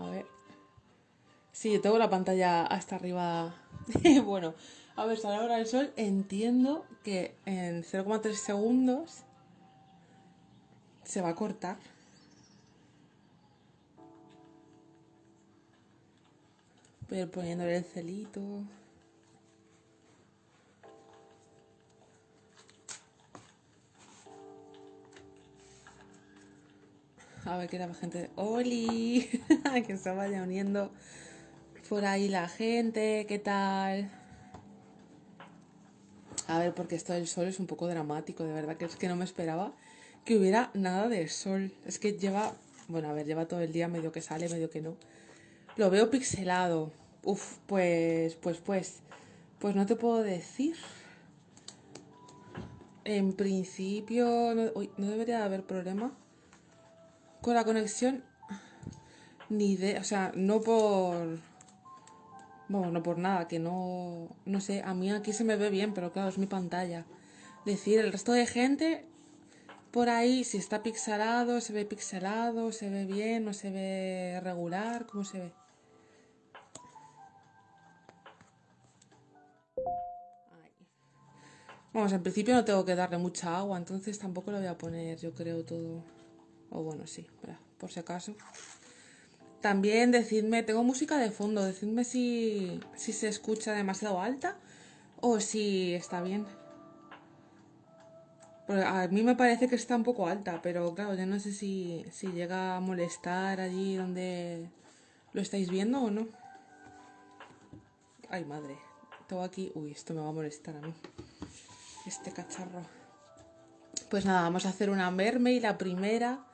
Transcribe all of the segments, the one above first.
A ver. Sí, tengo la pantalla hasta arriba. bueno, a ver, sale ahora el sol. Entiendo que en 0,3 segundos se va a cortar. Voy a ir poniéndole el celito. A ver qué la gente. ¡Oli! que se vaya uniendo por ahí la gente. ¿Qué tal? A ver, porque esto del sol es un poco dramático, de verdad que es que no me esperaba que hubiera nada de sol. Es que lleva, bueno, a ver, lleva todo el día medio que sale, medio que no. Lo veo pixelado. Uf, pues, pues, pues, pues no te puedo decir. En principio, no, no debería haber problema con la conexión. Ni idea, o sea, no por... Bueno, no por nada, que no... No sé, a mí aquí se me ve bien, pero claro, es mi pantalla. Decir, el resto de gente, por ahí, si está pixelado, se ve pixelado, se ve bien, no se ve regular, ¿cómo se ve? Vamos, en principio no tengo que darle mucha agua, entonces tampoco lo voy a poner, yo creo, todo. O bueno, sí, por si acaso. También decidme, tengo música de fondo, decidme si, si se escucha demasiado alta o si está bien. a mí me parece que está un poco alta, pero claro, ya no sé si, si llega a molestar allí donde lo estáis viendo o no. Ay, madre. Tengo aquí... Uy, esto me va a molestar a mí este cacharro. Pues nada, vamos a hacer una mermaid, la primera.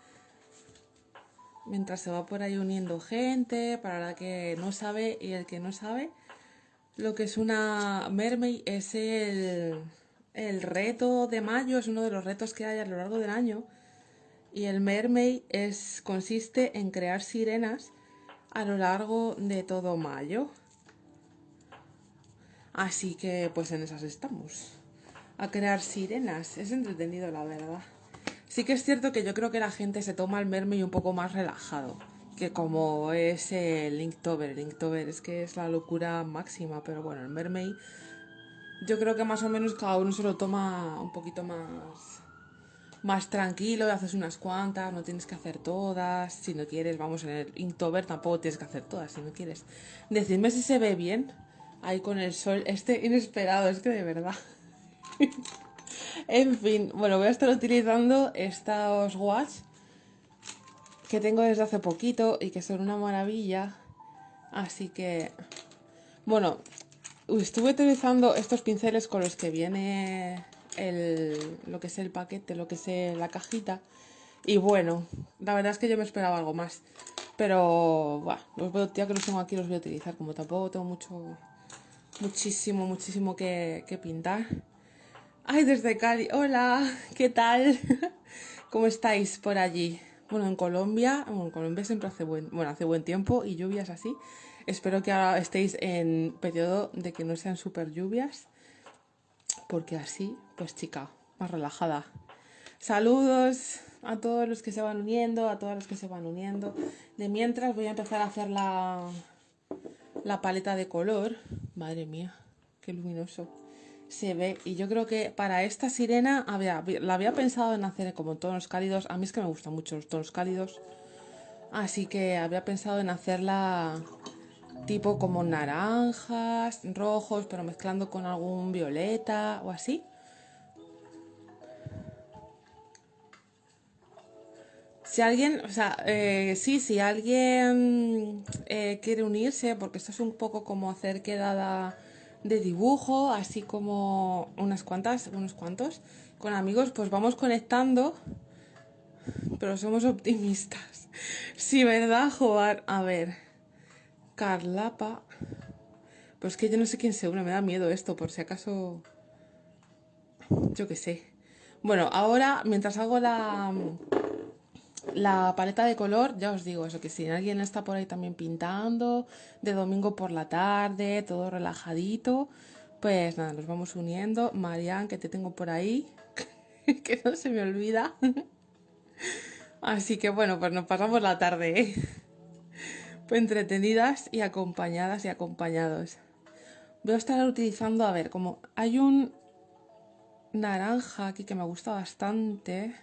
Mientras se va por ahí uniendo gente, para la que no sabe y el que no sabe, lo que es una mermaid es el, el reto de mayo, es uno de los retos que hay a lo largo del año. Y el mermaid es, consiste en crear sirenas a lo largo de todo mayo. Así que pues en esas estamos a crear sirenas. Es entretenido, la verdad. Sí que es cierto que yo creo que la gente se toma el mermaid un poco más relajado que como es el Inktober. El Inktober es que es la locura máxima, pero bueno, el mermaid yo creo que más o menos cada uno se lo toma un poquito más más tranquilo, haces unas cuantas, no tienes que hacer todas, si no quieres, vamos, en el Inktober tampoco tienes que hacer todas, si no quieres. Decidme si se ve bien ahí con el sol, este inesperado, es que de verdad. en fin, bueno, voy a estar utilizando estos watch que tengo desde hace poquito y que son una maravilla. Así que, bueno, estuve utilizando estos pinceles con los que viene el, lo que es el paquete, lo que es la cajita. Y bueno, la verdad es que yo me esperaba algo más. Pero, bueno, los ya que los tengo aquí los voy a utilizar. Como tampoco tengo mucho, muchísimo, muchísimo que, que pintar. Ay, desde Cali. Hola, ¿qué tal? ¿Cómo estáis por allí? Bueno, en Colombia, en Colombia siempre hace buen, bueno, hace buen tiempo y lluvias así. Espero que ahora estéis en periodo de que no sean súper lluvias, porque así, pues chica, más relajada. Saludos a todos los que se van uniendo, a todas las que se van uniendo. De mientras voy a empezar a hacer la, la paleta de color. Madre mía, qué luminoso se ve. Y yo creo que para esta sirena había, la había pensado en hacer como tonos cálidos. A mí es que me gustan mucho los tonos cálidos. Así que había pensado en hacerla tipo como naranjas, rojos, pero mezclando con algún violeta o así. Si alguien, o sea, eh, sí, si alguien eh, quiere unirse, porque esto es un poco como hacer quedada de dibujo, así como unas cuantas, unos cuantos. Con amigos, pues vamos conectando, pero somos optimistas. Sí, ¿verdad, jugar A ver, Carlapa. Pues que yo no sé quién se une, me da miedo esto, por si acaso. Yo qué sé. Bueno, ahora, mientras hago la, la paleta de color, ya os digo eso, que si alguien está por ahí también pintando, de domingo por la tarde, todo relajadito, pues nada, nos vamos uniendo. Marian, que te tengo por ahí, que no se me olvida. Así que bueno, pues nos pasamos la tarde. ¿eh? entretenidas y acompañadas y acompañados. Voy a estar utilizando, a ver, como hay un naranja aquí que me gusta bastante.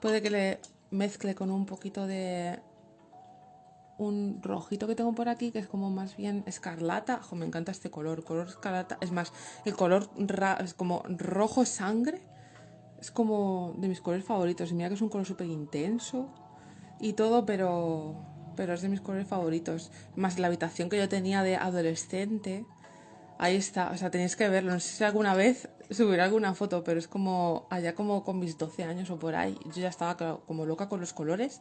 Puede que le mezcle con un poquito de un rojito que tengo por aquí que es como más bien escarlata. me encanta este color, color escarlata. Es más, el color es como rojo sangre. Es como de mis colores favoritos. Y mira que es un color súper intenso y todo, pero, pero es de mis colores favoritos. Más la habitación que yo tenía de adolescente. Ahí está, o sea, tenéis que verlo. No sé si alguna vez subiré alguna foto, pero es como allá como con mis 12 años o por ahí. Yo ya estaba como loca con los colores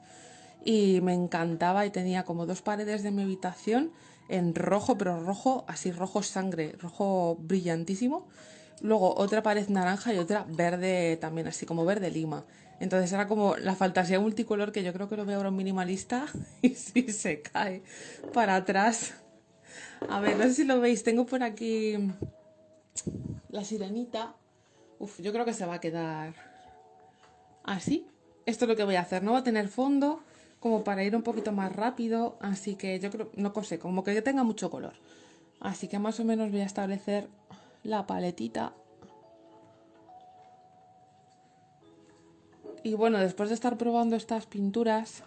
y me encantaba y tenía como dos paredes de mi habitación en rojo, pero rojo, así rojo sangre, rojo brillantísimo. Luego otra pared naranja y otra verde también, así como verde lima. Entonces era como la fantasía multicolor que yo creo que lo veo ahora un minimalista y si se cae para atrás. A ver, no sé si lo veis, tengo por aquí la sirenita. Uf, yo creo que se va a quedar así. Esto es lo que voy a hacer, no va a tener fondo, como para ir un poquito más rápido, así que yo creo, no sé, como que tenga mucho color. Así que más o menos voy a establecer la paletita. Y bueno, después de estar probando estas pinturas,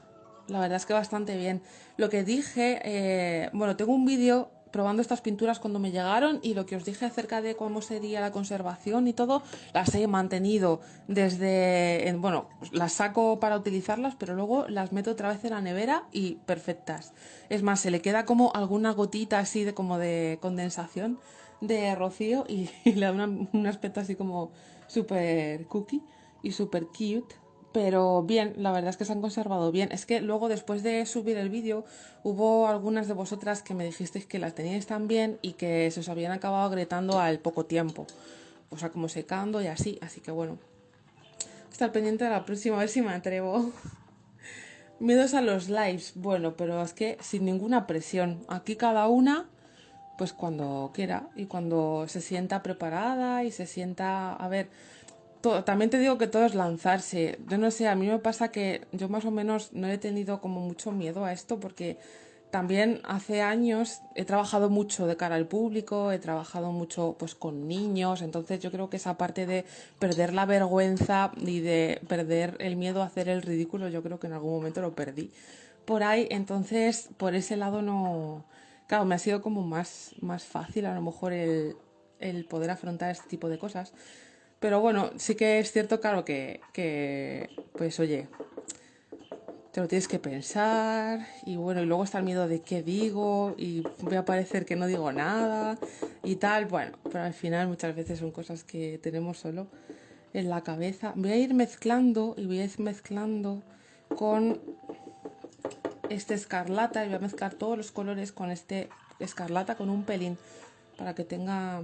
la verdad es que bastante bien. Lo que dije, eh, bueno, tengo un vídeo probando estas pinturas cuando me llegaron y lo que os dije acerca de cómo sería la conservación y todo, las he mantenido desde, bueno, las saco para utilizarlas, pero luego las meto otra vez en la nevera y perfectas. Es más, se le queda como alguna gotita así de como de condensación de rocío y, le da un aspecto así como súper cookie y súper cute pero bien, la verdad es que se han conservado bien. Es que luego después de subir el vídeo hubo algunas de vosotras que me dijisteis que las teníais tan bien y que se os habían acabado agrietando al poco tiempo. O sea, como secando y así. Así que bueno, estar pendiente de la próxima, a ver si me atrevo. Miedos a los lives. Bueno, pero es que sin ninguna presión. Aquí cada una, pues cuando quiera y cuando se sienta preparada y se sienta... A ver también te digo que todo es lanzarse. Yo no sé, a mí me pasa que yo más o menos no he tenido como mucho miedo a esto porque también hace años he trabajado mucho de cara al público, he trabajado mucho pues con niños, entonces yo creo que esa parte de perder la vergüenza y de perder el miedo a hacer el ridículo, yo creo que en algún momento lo perdí por ahí, entonces por ese lado no, claro, me ha sido como más, más fácil a lo mejor el, el poder afrontar este tipo de cosas. Pero bueno, sí que es cierto, claro, que, que pues oye, te lo tienes que pensar y bueno, y luego está el miedo de qué digo y voy a parecer que no digo nada y tal. Bueno, pero al final muchas veces son cosas que tenemos solo en la cabeza. Voy a ir mezclando y voy a ir mezclando con este escarlata y voy a mezclar todos los colores con este escarlata con un pelín para que tenga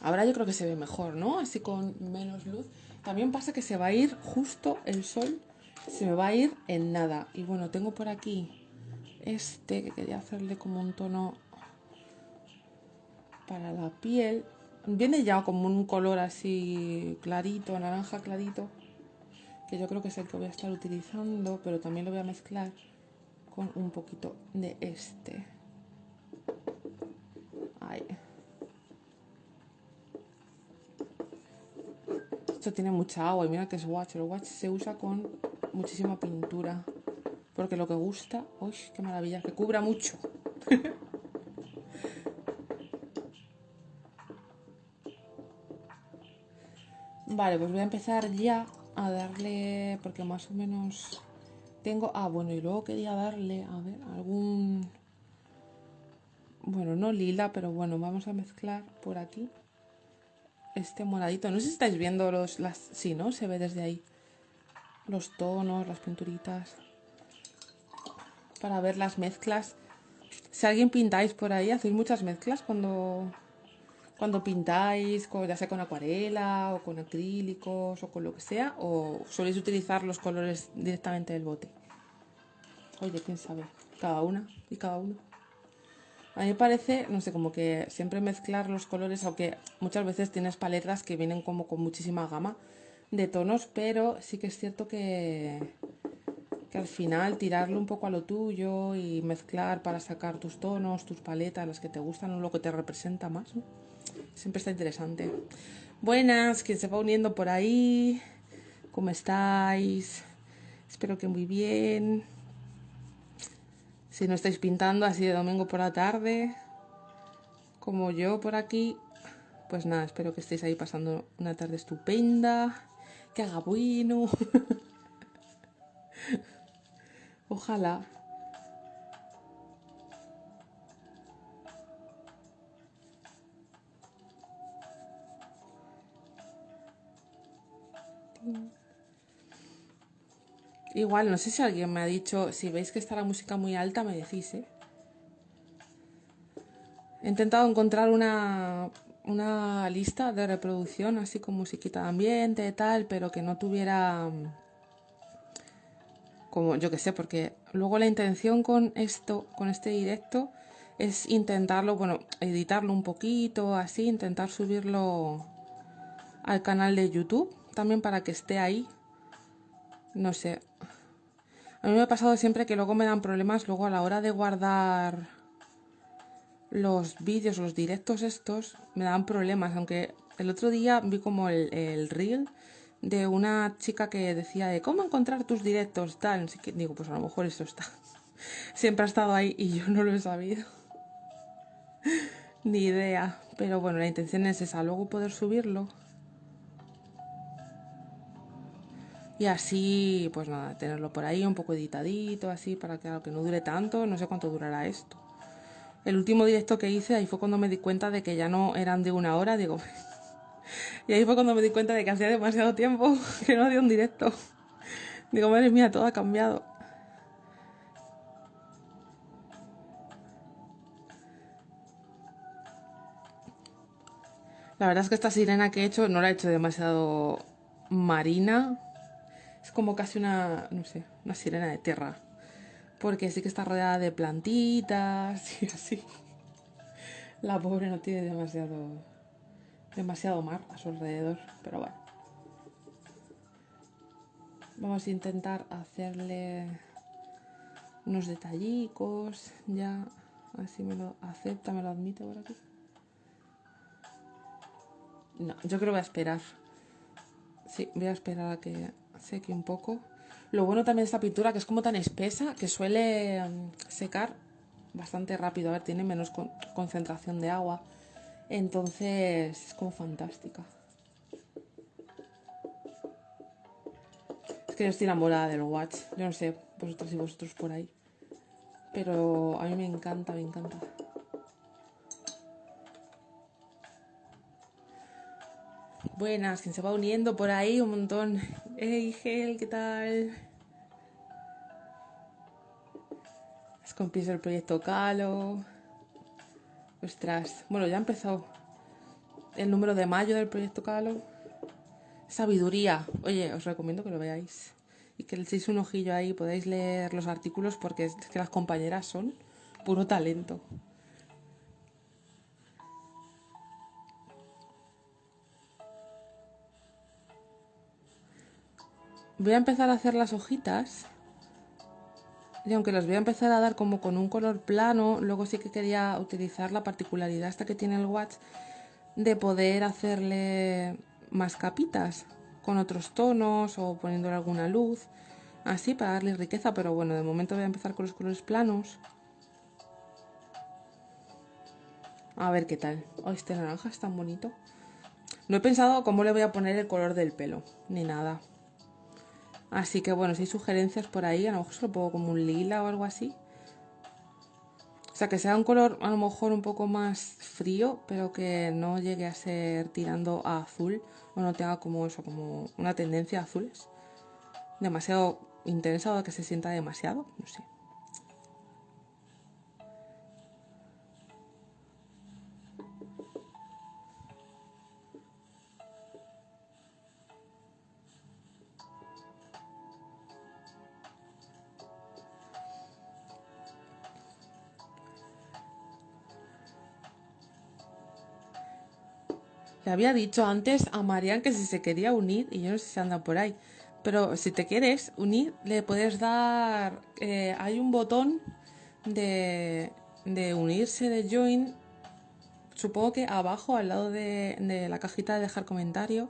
Ahora yo creo que se ve mejor, ¿no? Así con menos luz. También pasa que se va a ir justo el sol, se me va a ir en nada. Y bueno, tengo por aquí este que quería hacerle como un tono para la piel. Viene ya como un color así clarito, naranja clarito, que yo creo que es el que voy a estar utilizando, pero también lo voy a mezclar con un poquito de este. Ahí. Esto tiene mucha agua y mira que es watch. El watch se usa con muchísima pintura. Porque lo que gusta, uy, qué maravilla, que cubra mucho. vale, pues voy a empezar ya a darle, porque más o menos tengo, ah, bueno, y luego quería darle, a ver, algún, bueno, no lila, pero bueno, vamos a mezclar por aquí este moradito. No sé si estáis viendo los, las... Sí, ¿no? Se ve desde ahí. Los tonos, las pinturitas. Para ver las mezclas. Si alguien pintáis por ahí, hacéis muchas mezclas cuando, cuando pintáis, ya sea con acuarela o con acrílicos o con lo que sea, o soléis utilizar los colores directamente del bote. Oye, quién sabe. Cada una y cada uno. A mí me parece, no sé, como que siempre mezclar los colores, aunque muchas veces tienes paletas que vienen como con muchísima gama de tonos, pero sí que es cierto que, que al final tirarlo un poco a lo tuyo y mezclar para sacar tus tonos, tus paletas, las que te gustan o lo que te representa más. Siempre está interesante. Buenas, quien se va uniendo por ahí. ¿Cómo estáis? Espero que muy bien. Si no estáis pintando así de domingo por la tarde, como yo por aquí, pues nada, espero que estéis ahí pasando una tarde estupenda, que haga bueno. Ojalá. Igual, no sé si alguien me ha dicho, si veis que está la música muy alta, me decís, ¿eh? He intentado encontrar una, una lista de reproducción, así con musiquita de ambiente tal, pero que no tuviera como yo que sé, porque luego la intención con esto, con este directo, es intentarlo, bueno, editarlo un poquito, así, intentar subirlo al canal de YouTube, también para que esté ahí. No sé. A mí me ha pasado siempre que luego me dan problemas luego a la hora de guardar los vídeos, los directos estos, me dan problemas, aunque el otro día vi como el, el reel de una chica que decía de cómo encontrar tus directos, tal, así que digo, pues a lo mejor eso está. Siempre ha estado ahí y yo no lo he sabido. Ni idea. Pero bueno, la intención es esa, luego poder subirlo. Y así, pues nada, tenerlo por ahí un poco editadito, así, para que, que no dure tanto. No sé cuánto durará esto. El último directo que hice, ahí fue cuando me di cuenta de que ya no eran de una hora. Digo, y ahí fue cuando me di cuenta de que hacía demasiado tiempo que no hacía un directo. Digo, madre mía, todo ha cambiado. La verdad es que esta sirena que he hecho no la he hecho demasiado marina. Es como casi una, no sé, una sirena de tierra. Porque sí que está rodeada de plantitas y así. La pobre no tiene demasiado demasiado mar a su alrededor, pero bueno. Vamos a intentar hacerle unos detallicos, ya, así me lo acepta, me lo admite por aquí. No, yo creo que voy a esperar. Sí, voy a esperar a que seque un poco. Lo bueno también de esta pintura que es como tan espesa que suele mm, secar bastante rápido. A ver, tiene menos concentración de agua. Entonces es como fantástica. Es que yo estoy enamorada del Watch. Yo no sé, vosotros y vosotros por ahí. Pero a mí me encanta, me encanta. Buenas, quien se va uniendo por ahí un montón. Hey, Gel, ¿qué tal? Es compis del proyecto Calo. Ostras, bueno, ya ha empezado el número de mayo del proyecto Calo. Sabiduría. Oye, os recomiendo que lo veáis y que le echéis un ojillo ahí, podáis leer los artículos porque es que las compañeras son puro talento. Voy a empezar a hacer las hojitas y aunque los voy a empezar a dar como con un color plano, luego sí que quería utilizar la particularidad esta que tiene el watch de poder hacerle más capitas con otros tonos o poniéndole alguna luz, así para darle riqueza, pero bueno, de momento voy a empezar con los colores planos. A ver qué tal. Oh, este naranja es tan bonito. No he pensado cómo le voy a poner el color del pelo, ni nada. Así que bueno, si hay sugerencias por ahí, a lo mejor se lo pongo como un lila o algo así. O sea, que sea un color a lo mejor un poco más frío, pero que no llegue a ser tirando a azul o no tenga como eso, como una tendencia a azules. Demasiado intensa o que se sienta demasiado, no sé. Le había dicho antes a Marian que si se quería unir, y yo no sé si anda por ahí, Pero si te quieres unir, le puedes dar... eh, hay un botón de, de unirse de join. Supongo que abajo, al lado de, de la cajita de dejar comentario.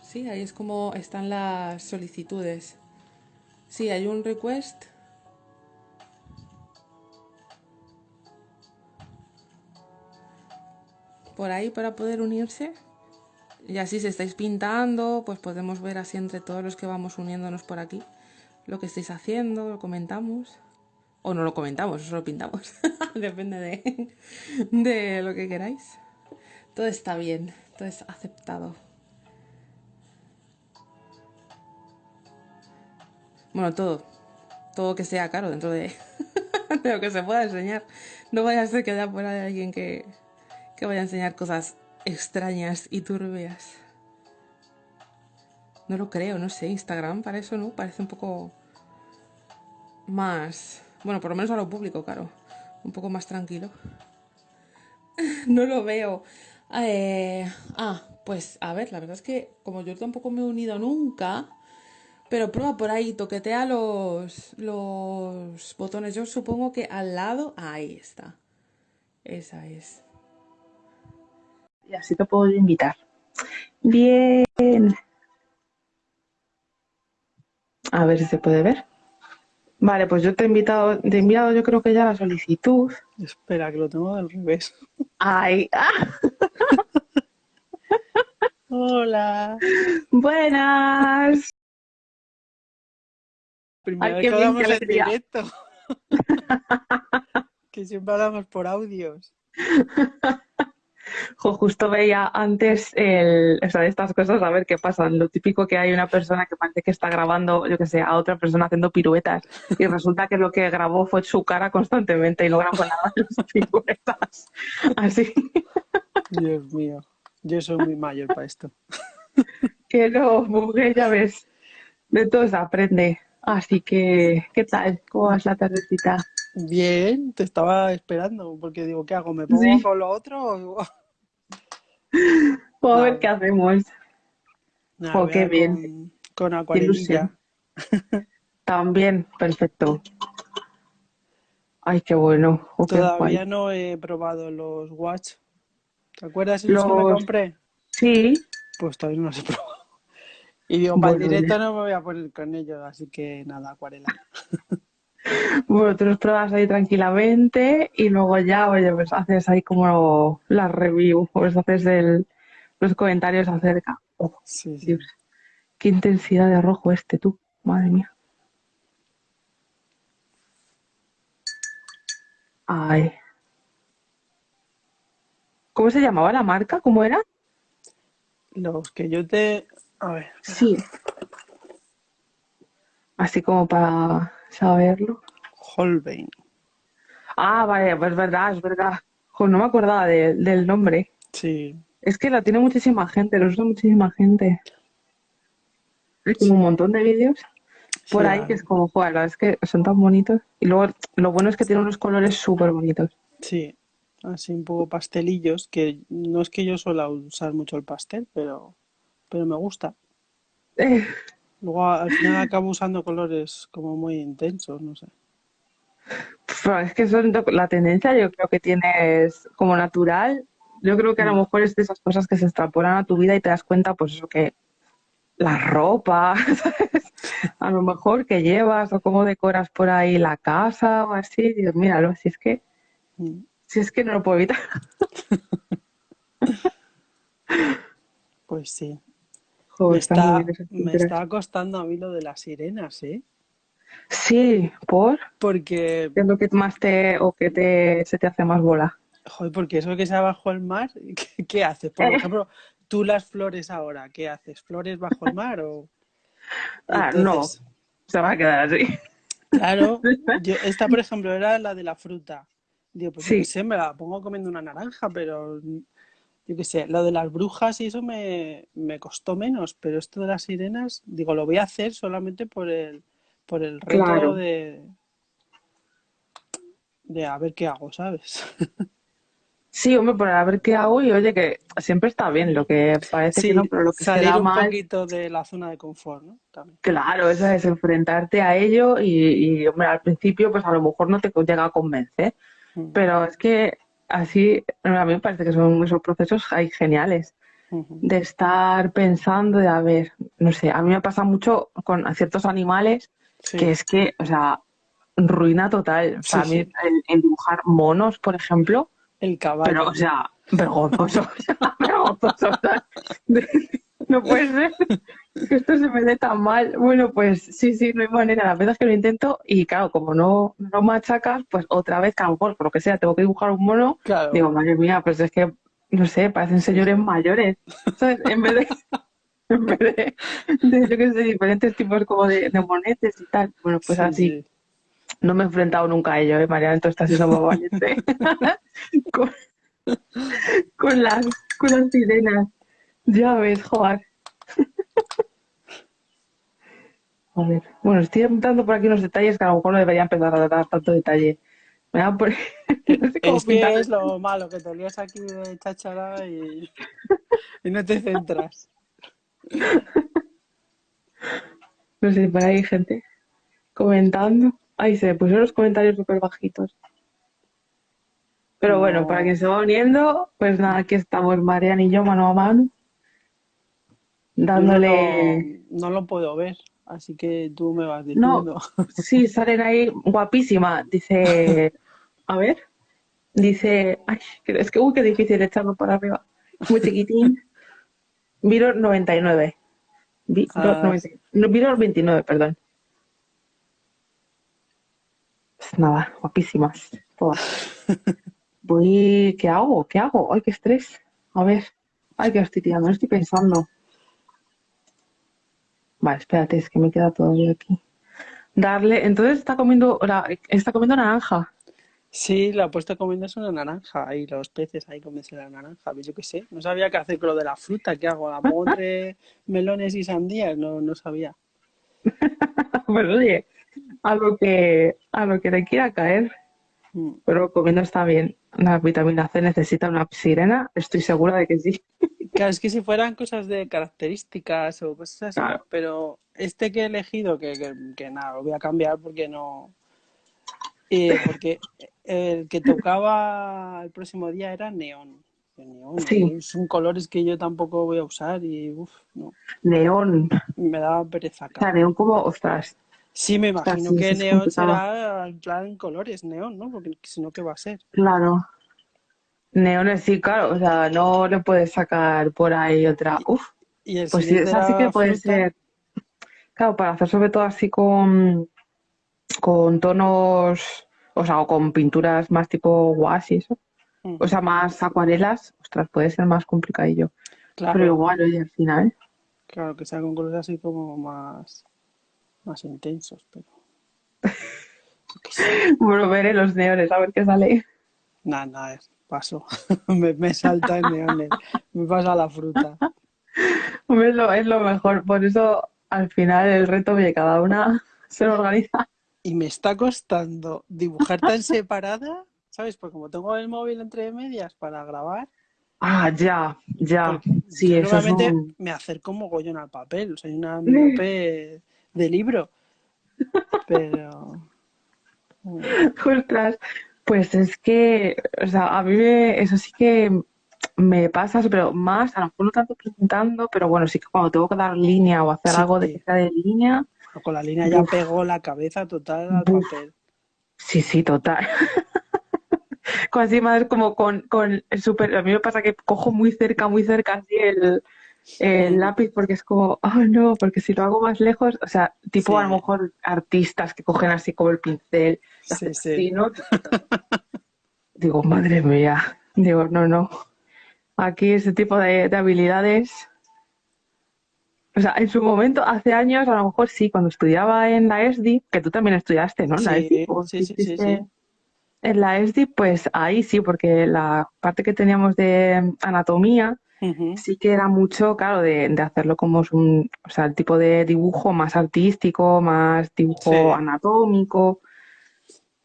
Sí, ahí es como están las solicitudes. Sí, hay un request. Por ahí para poder unirse. Y así si estáis pintando, pues podemos ver así entre todos los que vamos uniéndonos por aquí lo que estáis haciendo, lo comentamos. O no lo comentamos, o solo pintamos. Depende de, de lo que queráis. Todo está bien, todo es aceptado. Bueno, todo. Todo que sea caro dentro de, de lo que se pueda enseñar. No vaya a ser que haya por ahí alguien que, que vaya a enseñar cosas extrañas y turbias. No lo creo, no sé. Instagram para eso, ¿no? Parece un poco más... Bueno, por lo menos a lo público, claro. Un poco más tranquilo. no lo veo. Eh, ah, pues a ver, la verdad es que como yo tampoco me he unido nunca, pero prueba por ahí, toquetea los, los botones. Yo supongo que al lado, ahí está. Esa es. Y así te puedo invitar. Bien. A ver si se puede ver. Vale, pues yo te he invitado, te he enviado yo creo que ya la solicitud. Espera, que lo tengo al revés. Ay, ah, Hola. buenas. Primera Ay, vez que hablamos en directo. que siempre hablamos por audios. Jo, justo veía antes el, o sea, estas cosas a ver qué pasan. Lo típico que hay una persona que parece que está grabando, yo que sé, a otra persona haciendo piruetas y resulta que lo que grabó fue su cara constantemente y no grabó nada de las piruetas. Así Dios mío. Yo soy muy mayor para esto. que no, mujer, ya ves, de todo se aprende. Así que, ¿qué tal? ¿Cómo vas la tardecita? Bien, te estaba esperando porque digo, ¿qué hago? ¿Me pongo Sí. con lo otro? o- Vamos a ver qué hacemos. Nada, voy qué bien. Con, con acuarelilla. También, perfecto. Ay, qué bueno. Oh, Todavía no he probado los watch. ¿Te acuerdas esos que me Los- compré? Sí, Pues todavía no los he probado. Y digo, para el directo no me voy a poner con ellos, así que nada, acuarela. Bueno, tú los pruebas ahí tranquilamente y luego ya, oye, pues haces ahí como la review, pues haces el, los comentarios acerca. Oh, Sí, sí. Dios, qué intensidad de rojo este tú, madre mía. Ay. ¿Cómo se llamaba la marca? ¿Cómo era? Los que yo te... A ver, Sí. Así como para saberlo. Holbein. Ah, vale, pues es verdad, es verdad. No me acordaba de- del nombre. Sí, Es que la tiene muchísima gente, lo usa muchísima gente. Hay como un montón de vídeos por Sí, ahí ah, que es como, joder, la verdad es que son tan bonitos. Y luego lo bueno es que tiene unos colores súper bonitos. sí, así un poco pastelillos, que no es que yo suela usar mucho el pastel, pero, pero me gusta. Luego al final acabo usando colores como muy intensos, no sé. pero es que son la tendencia yo creo que tienes como natural. Yo creo que a lo Mm. mejor es de esas cosas que se extrapolan a tu vida y te das cuenta, pues eso que la ropa, ¿sabes? A lo mejor que llevas o cómo decoras por ahí la casa o así. Dios, míralo, si es que, Mm. si es que no lo puedo evitar. Pues sí. Me está muy bien me está costando a mí lo de las sirenas, ¿eh? Sí, por Porque, ¿qué es lo que más te o que te se te hace más bola? joder, porque eso que sea bajo el mar, ¿qué, qué haces? Por Eh. ejemplo, tú las flores ahora, ¿qué haces? ¿Flores bajo el mar o...? Ah, no, se va a quedar así. Claro, yo, esta por ejemplo era la de la fruta. Digo, pues Sí. sé, me la pongo comiendo una naranja, pero yo qué sé, lo de las brujas y eso me, me costó menos, pero esto de las sirenas, digo, lo voy a hacer solamente por el, por el reto Claro. de, de a ver qué hago, ¿sabes? Sí, hombre, por a ver qué hago y oye, que siempre está bien, lo que parece Sí, que no, pero lo que se salir da un mal, poquito de la zona de confort, ¿no? También. claro, eso es enfrentarte a ello y, y, hombre, al principio pues a lo mejor no te llega a convencer, Mm, pero es que así, a mí me parece que son esos procesos ahí geniales de estar pensando de, a ver, no sé, a mí me pasa mucho con ciertos animales Sí, que es que, o sea, ruina total. O sea, a Sí, mí sí. el, el dibujar monos, por ejemplo, el pero, caballo. o sea, vergonzoso, o sea, vergonzoso. o sea, de- no puede ser que esto se me dé tan mal. Bueno, pues sí, sí, no hay manera. Las veces que lo intento y claro, como no, no machacas, pues otra vez, que a lo mejor, por lo que sea, tengo que dibujar un mono, Claro. digo, madre mía, pues es que, no sé, parecen señores mayores, ¿sabes? En vez de, en vez de, de, yo qué sé, diferentes tipos como de, de monetes y tal. Bueno, pues Sí, así. sí. No me he enfrentado nunca a ello, ¿eh, Mariana? Entonces estás siendo muy valiente. con, con las, con las sirenas. Ya ves, joder. A ver, bueno, estoy apuntando por aquí unos detalles que a lo mejor no debería empezar a dar tanto detalle. Me da por... no sé cómo Es que es lo malo, que te lías aquí de cháchara y, y no te centras. No sé, por ahí hay gente comentando. Ahí se pusieron los comentarios súper bajitos. Pero bueno, No. para quien se va uniendo, pues nada, aquí estamos Mariana y yo mano a mano, no dándole... no lo puedo ver, así que tú me vas No, diciendo. sí, salen ahí guapísima. Dice, a ver, dice, ay, que- es que uy, qué difícil echarlo para arriba. Muy chiquitín. Viror 99. Viror Ah. 99. No, Viror 29, perdón. Pues nada, guapísimas. Todas. Voy, ¿qué hago? ¿Qué hago? Ay, qué estrés. A ver. Ay, que estoy tirando, estoy pensando. Vale, espérate, es que me queda todavía aquí. Darle, entonces está comiendo, la- está comiendo naranja. Sí, la he puesto comiéndose una naranja, ahí los peces ahí comiéndose la naranja, pues yo qué sé, no sabía qué hacer con lo de la fruta, ¿qué hago? ¿Amor entre melones y sandías? No, no sabía. Pues oye, a lo que, a lo que le quiera caer, Mm. pero comiendo está bien. La vitamina C necesita una sirena, estoy segura de que sí. Claro, es que si fueran cosas de características o cosas así, Claro. pero este que he elegido, que, que, que nada, lo voy a cambiar porque no... eh, porque el que tocaba el próximo día era neón. Neón, Sí. son colores que yo tampoco voy a usar y uff, no, Neón, me daba pereza o acá. sea, neón como, ostras, Sí, me imagino que es neón será en plan colores neón, ¿no? Porque si no, ¿qué va a ser? Claro. Neones sí, claro, o sea, no le puedes sacar por ahí otra. Uf, Y el pues sí, esa sí que puede fruta. ser. Claro, para hacer sobre todo así con, con tonos, o sea, o con pinturas más tipo gouache y eso. Ujú. O sea, más acuarelas, ostras, puede ser más complicadillo. Pero Claro, igual, oye, al final. claro, que sea con colores así como más, más intensos, pero yo qué sé. Bueno, veré los neones, a ver qué sale. Nada, nada, paso. Me, me salta en neones, me pasa la fruta. Hombre, Es lo, es lo mejor. Por eso, al final, el reto de cada una se lo organiza. Y me está costando dibujar tan separada, ¿sabes? Porque como tengo el móvil entre medias para grabar, Ah, ya, ya. porque Sí, eso es normalmente un... me acerco mogollón al papel, soy una miope de libro, pero... mm, Ostras, pues es que, o sea, a mí me- eso sí que me pasa, pero más, a lo mejor no tanto presentando, pero bueno, sí que cuando tengo que dar línea o hacer Sí. algo de línea, Con la línea ya Buf. pegó la cabeza total al papel. sí, sí, total. Con encima es como con, con el super, a mí me pasa que cojo muy cerca, muy cerca así el, el Mm. lápiz porque es como, oh no, porque si lo hago más lejos, o sea, tipo a lo mejor artistas que cogen así como el pincel, Sí, sí. Digo, madre mía, digo, no, no. Aquí ese tipo de, de habilidades, o sea, en su momento, hace años, a lo mejor sí, cuando estudiaba en la ESDI, que tú también estudiaste, ¿no? En la ESDI, ¿o sí, sí, sí. En la ESDI, pues ahí sí, porque la parte que teníamos de anatomía Sí que era mucho, claro, de, de hacerlo como es un, o sea, el tipo de dibujo más artístico, más dibujo Sí. anatómico.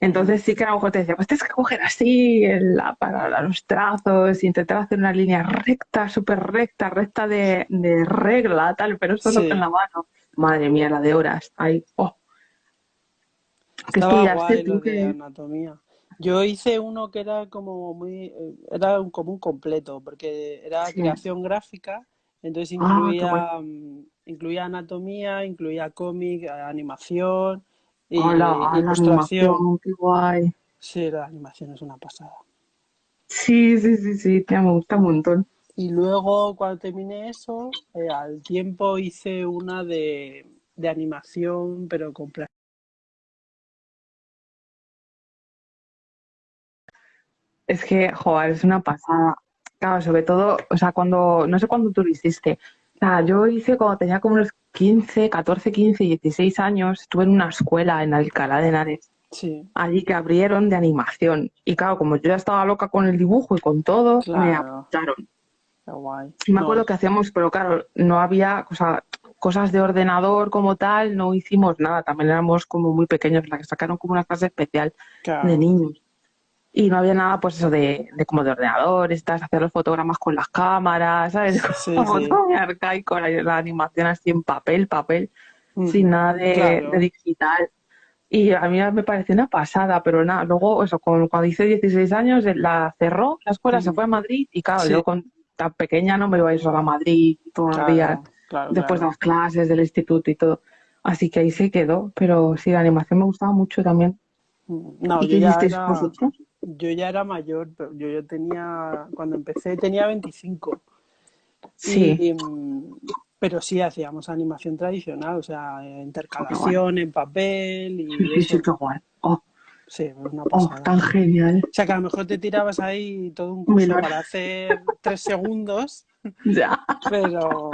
Entonces sí que a lo mejor te decía, pues tienes que coger así el, para los trazos, intentar hacer una línea recta, súper recta, recta de, de, regla, tal, pero eso Sí. no en la mano. Madre mía, la de horas. Ahí, oh. Que Estaba estudiaste guay lo de que... anatomía. Yo hice uno que era como muy, eh, era un, como un completo, porque era Sí. creación gráfica, entonces Ah, incluía, mm, incluía anatomía, incluía cómic, eh, animación y Hola, ilustración. animación, qué guay. Sí, la animación es una pasada. Sí, sí, sí, sí, tía, me gusta un montón. Y luego cuando terminé eso, eh, al tiempo hice una de, de animación, pero con Es que, joder, es una pasada. Claro, sobre todo, o sea, cuando, no sé cuándo tú lo hiciste. O sea, yo hice cuando tenía como unos 15, 14, 15, 16 años, estuve en una escuela en Alcalá de Henares, Sí, allí que abrieron de animación. Y claro, como yo ya estaba loca con el dibujo y con todo, me apuntaron. qué guay. Me No, acuerdo que hacíamos, pero claro, no había, o sea, cosas de ordenador como tal, no hicimos nada. También éramos como muy pequeños, la que sacaron como una clase especial de niños. Y no había nada, pues eso de, de como de ordenador, estás hacer los fotogramas con las cámaras, ¿sabes? Sí, Como sí. todo muy arcaico, la, la animación así en papel, papel, Mm, sin nada de, Claro. de digital. Y a mí me pareció una pasada, pero nada, luego eso, con, cuando hice 16 años, eh, la cerró, la escuela se Ujú. fue a Madrid y claro, Sí. yo con tan pequeña no me iba a ir sola a Madrid todos los días, Claro, claro, después de claro. las clases del instituto y todo. Así que ahí se quedó, pero sí, la animación me gustaba mucho también. Mm, No, ¿Y qué hicisteis era, vosotros? Yo ya era mayor, pero yo ya tenía, cuando empecé tenía 25. Sí. Y, pero sí hacíamos animación tradicional, o sea, Oh, intercalación en papel y sí, eso. qué guay. Oh, Sí, una oh, pasada. tan genial. O sea, que a lo mejor te tirabas ahí todo un curso para hacer tres segundos, Ya. pero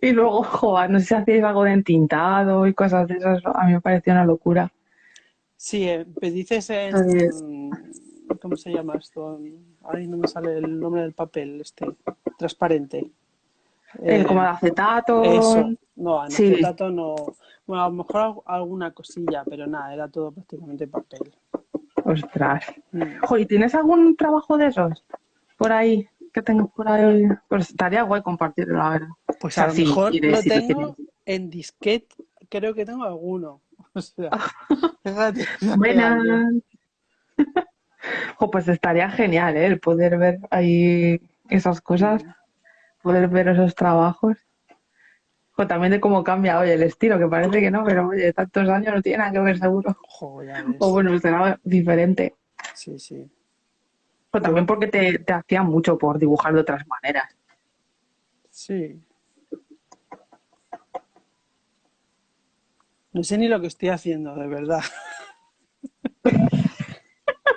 Y luego, joder, no sé si hacéis algo de entintado y cosas de esas. A mí me pareció una locura. Sí, eh, pues dices en... ¿Cómo se llama esto? Ay, no me sale el nombre del papel, este, transparente. Eh, Eh, como de acetato. Eso, no, en Sí. acetato no. Bueno, a lo mejor al- alguna cosilla, pero nada, era todo prácticamente papel. Ostras. Mm. Jo, ¿y tienes algún trabajo de esos por ahí? Que tengas por ahí. Pues estaría guay compartirlo, la verdad. Pues O sea, a lo mejor lo tengo en disquete, creo que tengo alguno. O sea, fíjate, no Buenas. Jo, pues estaría genial, ¿eh? El poder ver ahí esas cosas, poder ver esos trabajos. O también de cómo cambia hoy el estilo, que parece que no, pero oye, tantos años no tiene nada que ver seguro. Jo, ya ves. O bueno, será diferente. Sí, sí. O también porque te, te hacía mucho por dibujar de otras maneras. Sí. No sé ni lo que estoy haciendo, de verdad.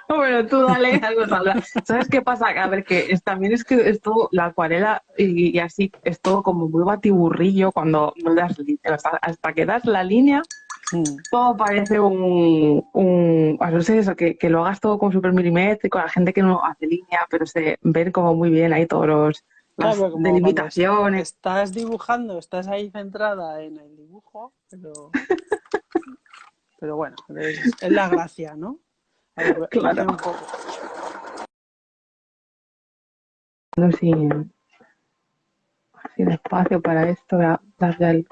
Bueno, tú dale algo, Sandra. ¿Sabes qué pasa? A ver, que es- también es que es todo, la acuarela y, y así, es todo como muy batiburrillo cuando no das sea, hasta que das la línea, Mm. todo parece un, un no sé eso, que, que lo hagas todo como súper milimétrico, la gente que no hace línea, pero se ven como muy bien ahí todos los las Claro, delimitaciones. Estás dibujando, estás ahí centrada en el dibujo, pero, pero bueno, es, es la gracia, ¿no? Ver, Claro. un poco. sin, sin espacio para esto, voy a darle el,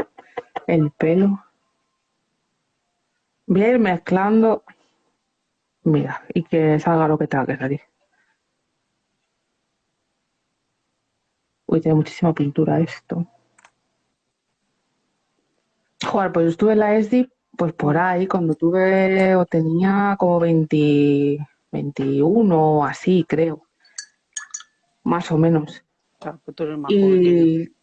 el pelo. Voy a ir mezclando, mira, y que salga lo que tenga que salir. Uy, tiene muchísima pintura esto. Joder, pues yo estuve en la ESDI, pues por ahí, cuando tuve, o tenía como 20, 21 o así, creo. Más o menos. Claro, pues tú eres más. Y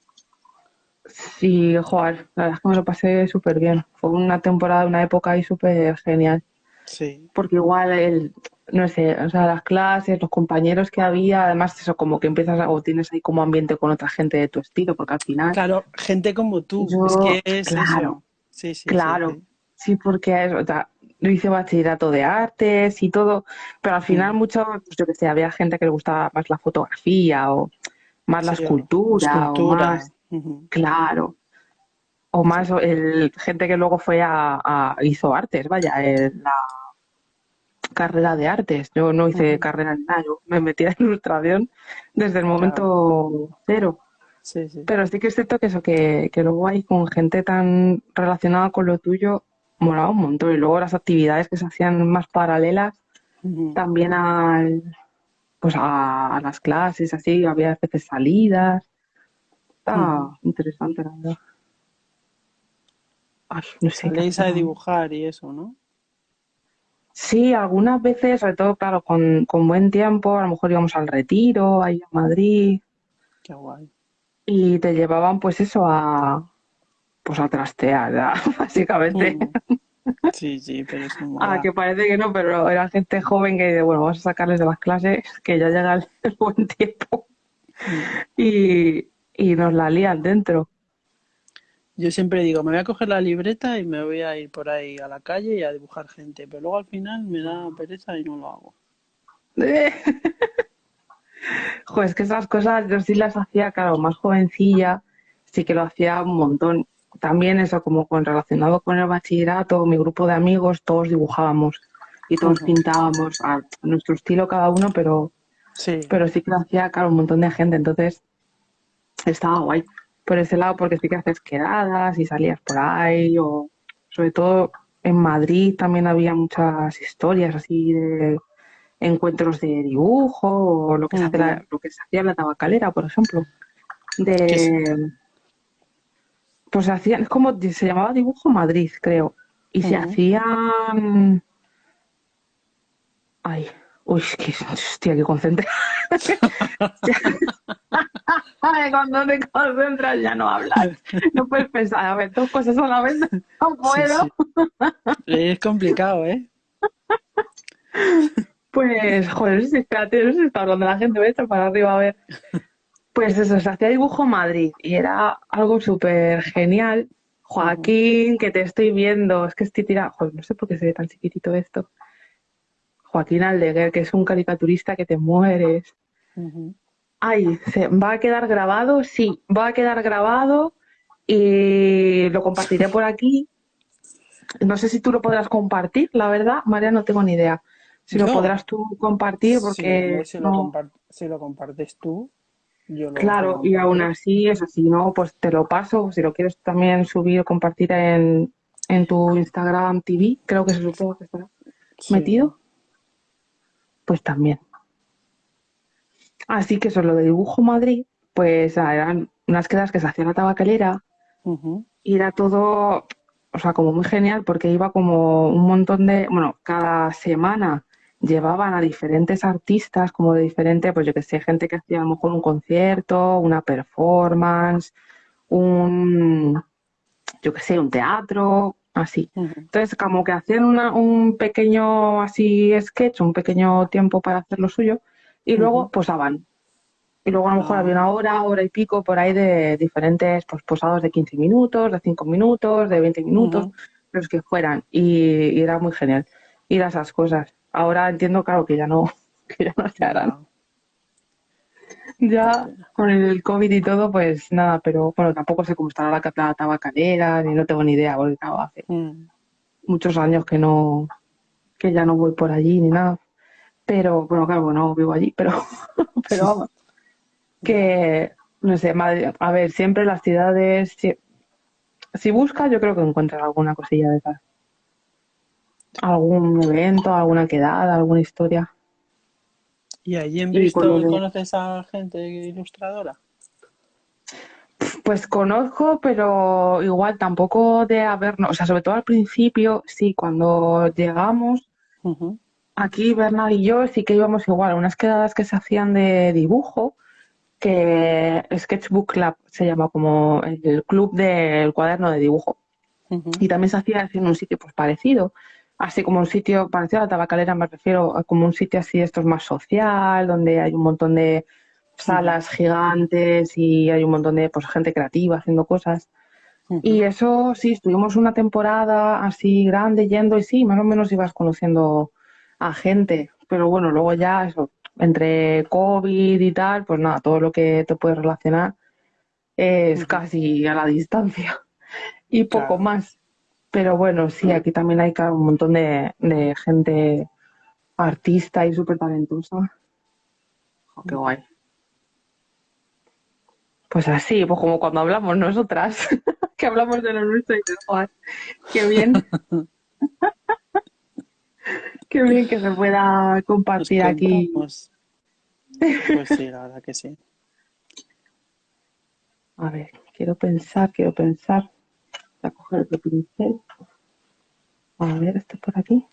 sí, joder, la verdad es que me lo pasé súper bien. Fue una temporada, una época ahí súper genial. Sí, Porque igual el, no sé, o sea, las clases, los compañeros que había, además eso como que empiezas o tienes ahí como ambiente con otra gente de tu estilo, porque al final, claro, gente como tú, Yo- es que es claro, eso. Sí, sí, claro, sí. sí, porque es, o sea, yo hice bachillerato de artes y todo, pero al final Mm. mucho, pues yo que sé, había gente que le gustaba más la fotografía o más la escultura o escultura. más, claro. o más el, gente que luego fue a, a- hizo artes, vaya, en la carrera de artes. Yo no hice carrera en nada, yo me metí en ilustración desde el momento cero. Sí, sí. Pero sí que es cierto que eso, que, que luego hay con gente tan relacionada con lo tuyo, molaba un montón. Y luego las actividades que se hacían más paralelas también al, pues a, a las clases, así, había a veces salidas. Está interesante, la verdad. Ay, no sé. a dibujar y eso, ¿no? Sí, algunas veces, sobre todo, claro, con, con buen tiempo, a lo mejor íbamos al retiro, ahí a Madrid, Qué guay. y te llevaban pues eso a, pues a trastear, básicamente. Mm. Sí, sí, pero eso mola. Ah, que parece que no, pero era gente joven que dice, bueno, vamos a sacarles de las clases, que ya llega el, buen tiempo. Y, y nos la lían dentro. Yo siempre digo, me voy a coger la libreta y me voy a ir por ahí a la calle y a dibujar gente, pero luego al final me da pereza y no lo hago. Joder, es que esas cosas yo sí las hacía, claro, más jovencilla, sí que lo hacía un montón. También eso, como con relacionado con el bachillerato, mi grupo de amigos, todos dibujábamos y todos pintábamos a nuestro estilo cada uno, pero, Sí, pero sí que lo hacía, claro, un montón de gente. Entonces, estaba guay por ese lado, porque sí que haces quedadas y salías por ahí, o sobre todo en Madrid también había muchas historias así de encuentros de dibujo, o lo que se hace la- lo que se hacía en la tabacalera, por ejemplo. De pues se hacían, es como se llamaba Dibujo Madrid, creo. Y se hacían ay, uy, es que hostia, que concentra. Cuando te concentras ya no hablas. No puedes pensar, a ver, dos cosas a la vez. No puedo. sí. Es complicado, ¿eh? Pues, joder, si espérate, no sé si está hablando la gente, voy a echar para arriba a ver. Pues eso, se hacía dibujo Madrid y era algo súper genial. Joaquín, que te estoy viendo, es que estoy tirando, joder, no sé por qué se ve tan chiquitito esto. Joaquín Aldeguer, que es un caricaturista que te mueres. Ay, ¿se va a quedar grabado? Sí, va a quedar grabado y lo compartiré por aquí. No sé si tú lo podrás compartir, la verdad, María, no tengo ni idea. Si lo podrás tú compartir, porque si lo, no. compar- si lo compartes tú, yo lo Claro, y aún así, eso sí, no, pues te lo paso. Si lo quieres también subir o compartir en, en tu Instagram TV, creo que se supongo que estará Sí. metido, pues también. Así que eso, lo de Dibujo Madrid, pues eran unas quedas que se hacían la tabacalera y era todo, o sea, como muy genial porque iba como un montón de, bueno, cada semana llevaban a diferentes artistas, como de diferente, pues yo que sé, gente que hacía a lo mejor un concierto, una performance, un, yo que sé, un teatro, así. Entonces, como que hacían una- un pequeño así sketch, un pequeño tiempo para hacer lo suyo, y luego posaban. Y luego a lo mejor Ah. había una hora, hora y pico por ahí de diferentes pues, posados de 15 minutos, de 5 minutos, de 20 minutos, los que fueran. Y, y era muy genial ir a esas cosas. Ahora entiendo, claro, que ya no, que ya no se harán. Ya. Con el COVID y todo, pues nada, pero bueno, tampoco sé cómo estará la, la tabacalera, ni no tengo ni idea, porque claro, hace Mm. muchos años que no, que ya no voy por allí ni nada. Pero, bueno, claro, no vivo allí, pero, pero vamos, que, no sé, Madrid- a ver, siempre las ciudades, si, si buscas, yo creo que encuentras alguna cosilla de esas. Algún evento, alguna quedada, alguna historia. ¿Y allí en Bristol conoces a gente ilustradora? Pues conozco, pero igual tampoco de habernos, o sea, sobre todo al principio, sí, cuando llegamos, aquí Bernard y yo sí que íbamos igual a unas quedadas que se hacían de dibujo, que Sketchbook Club se llama como el club del cuaderno de dibujo. Y también se hacía en un sitio pues parecido, así como un sitio parecido a la tabacalera, me refiero a como un sitio así, esto es más social, donde hay un montón de salas gigantes y hay un montón de pues gente creativa haciendo cosas. Y eso sí, estuvimos una temporada así grande yendo y sí, más o menos ibas conociendo a gente, pero bueno, luego ya eso, entre COVID y tal, pues nada, todo lo que te puedes relacionar es casi a la distancia. y poco Claro. más. Pero bueno, sí, aquí también hay un montón de, de gente artista y súper talentosa. Jo, qué guay. Pues así, pues como cuando hablamos nosotras, que hablamos de lo nuestro y de Juan. Qué bien. Qué bien que se pueda compartir aquí. Pues sí, la verdad que sí. A ver, quiero pensar, quiero pensar. Voy a coger otro pincel. A ver, este por aquí.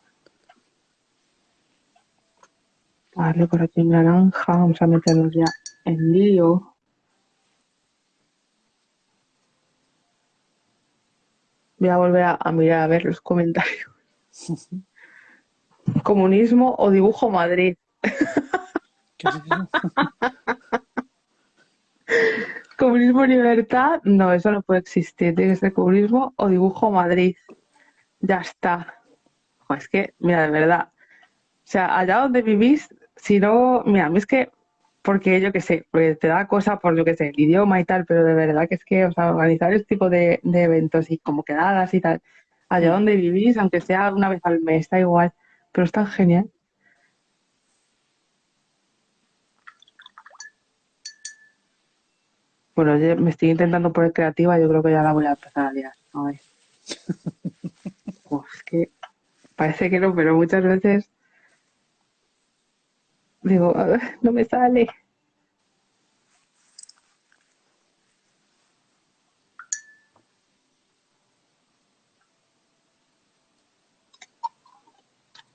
Vale, por aquí en naranja. Vamos a meternos ya en lío. Voy a volver a, a mirar a ver los comentarios. Comunismo o dibujo Madrid. ¿Qué? Comunismo y libertad, no, eso no puede existir. Tiene que ser comunismo o dibujo Madrid. Ya está. Jo, es que, mira, de verdad. O sea, allá donde vivís, si no, mira, a mí es que, porque yo qué sé, porque te da cosa por yo qué sé, el idioma y tal, pero de verdad que es que, o sea, organizar este tipo de, de eventos y como quedadas y tal, allá donde vivís, aunque sea una vez al mes, está igual, pero es tan genial. Bueno, yo me estoy intentando poner creativa, yo creo que ya la voy a empezar a liar. A ver. Uf, es que parece que no, pero muchas veces digo, "A ver, no me sale.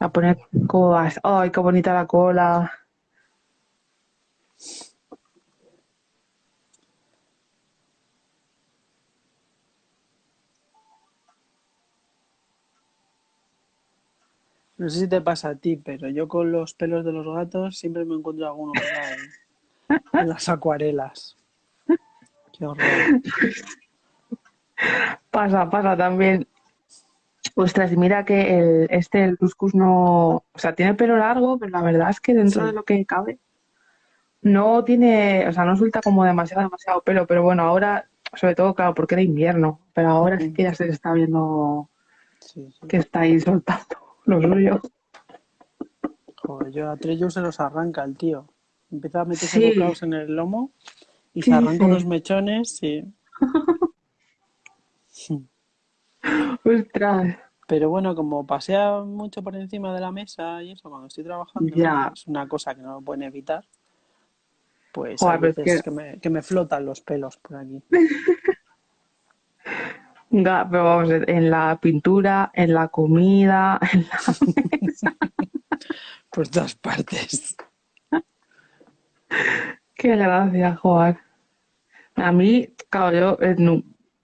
A poner cómo vas. Ay, qué bonita la cola. No sé si te pasa a ti, pero yo con los pelos de los gatos siempre me encuentro alguno ahí, en las acuarelas. Qué horror. Pasa, pasa también. Ostras, mira que el, este, el cuscús no, o sea, tiene pelo largo, pero la verdad es que dentro Sí. de lo que cabe, no tiene, o sea, no suelta como demasiado, demasiado pelo, pero bueno, ahora, sobre todo, claro, porque era invierno, pero ahora sí que ya se está viendo Sí, sí. que está ahí soltando lo suyo. Joder, yo a Trello se los arranca el tío. Empieza a meterse Sí. bocados en el lomo y ¿Qué se arranca unos mechones, sí. Ostras, Pero bueno, como pasea mucho por encima de la mesa y eso, cuando estoy trabajando, Ya. es una cosa que no lo pueden evitar. Pues Joder, es veces que- que me, que me flotan los pelos por aquí. ga- pero vamos, en la pintura, en la comida, en la... Por todas partes. Qué gracia, Joder. A mí, claro, yo, eh,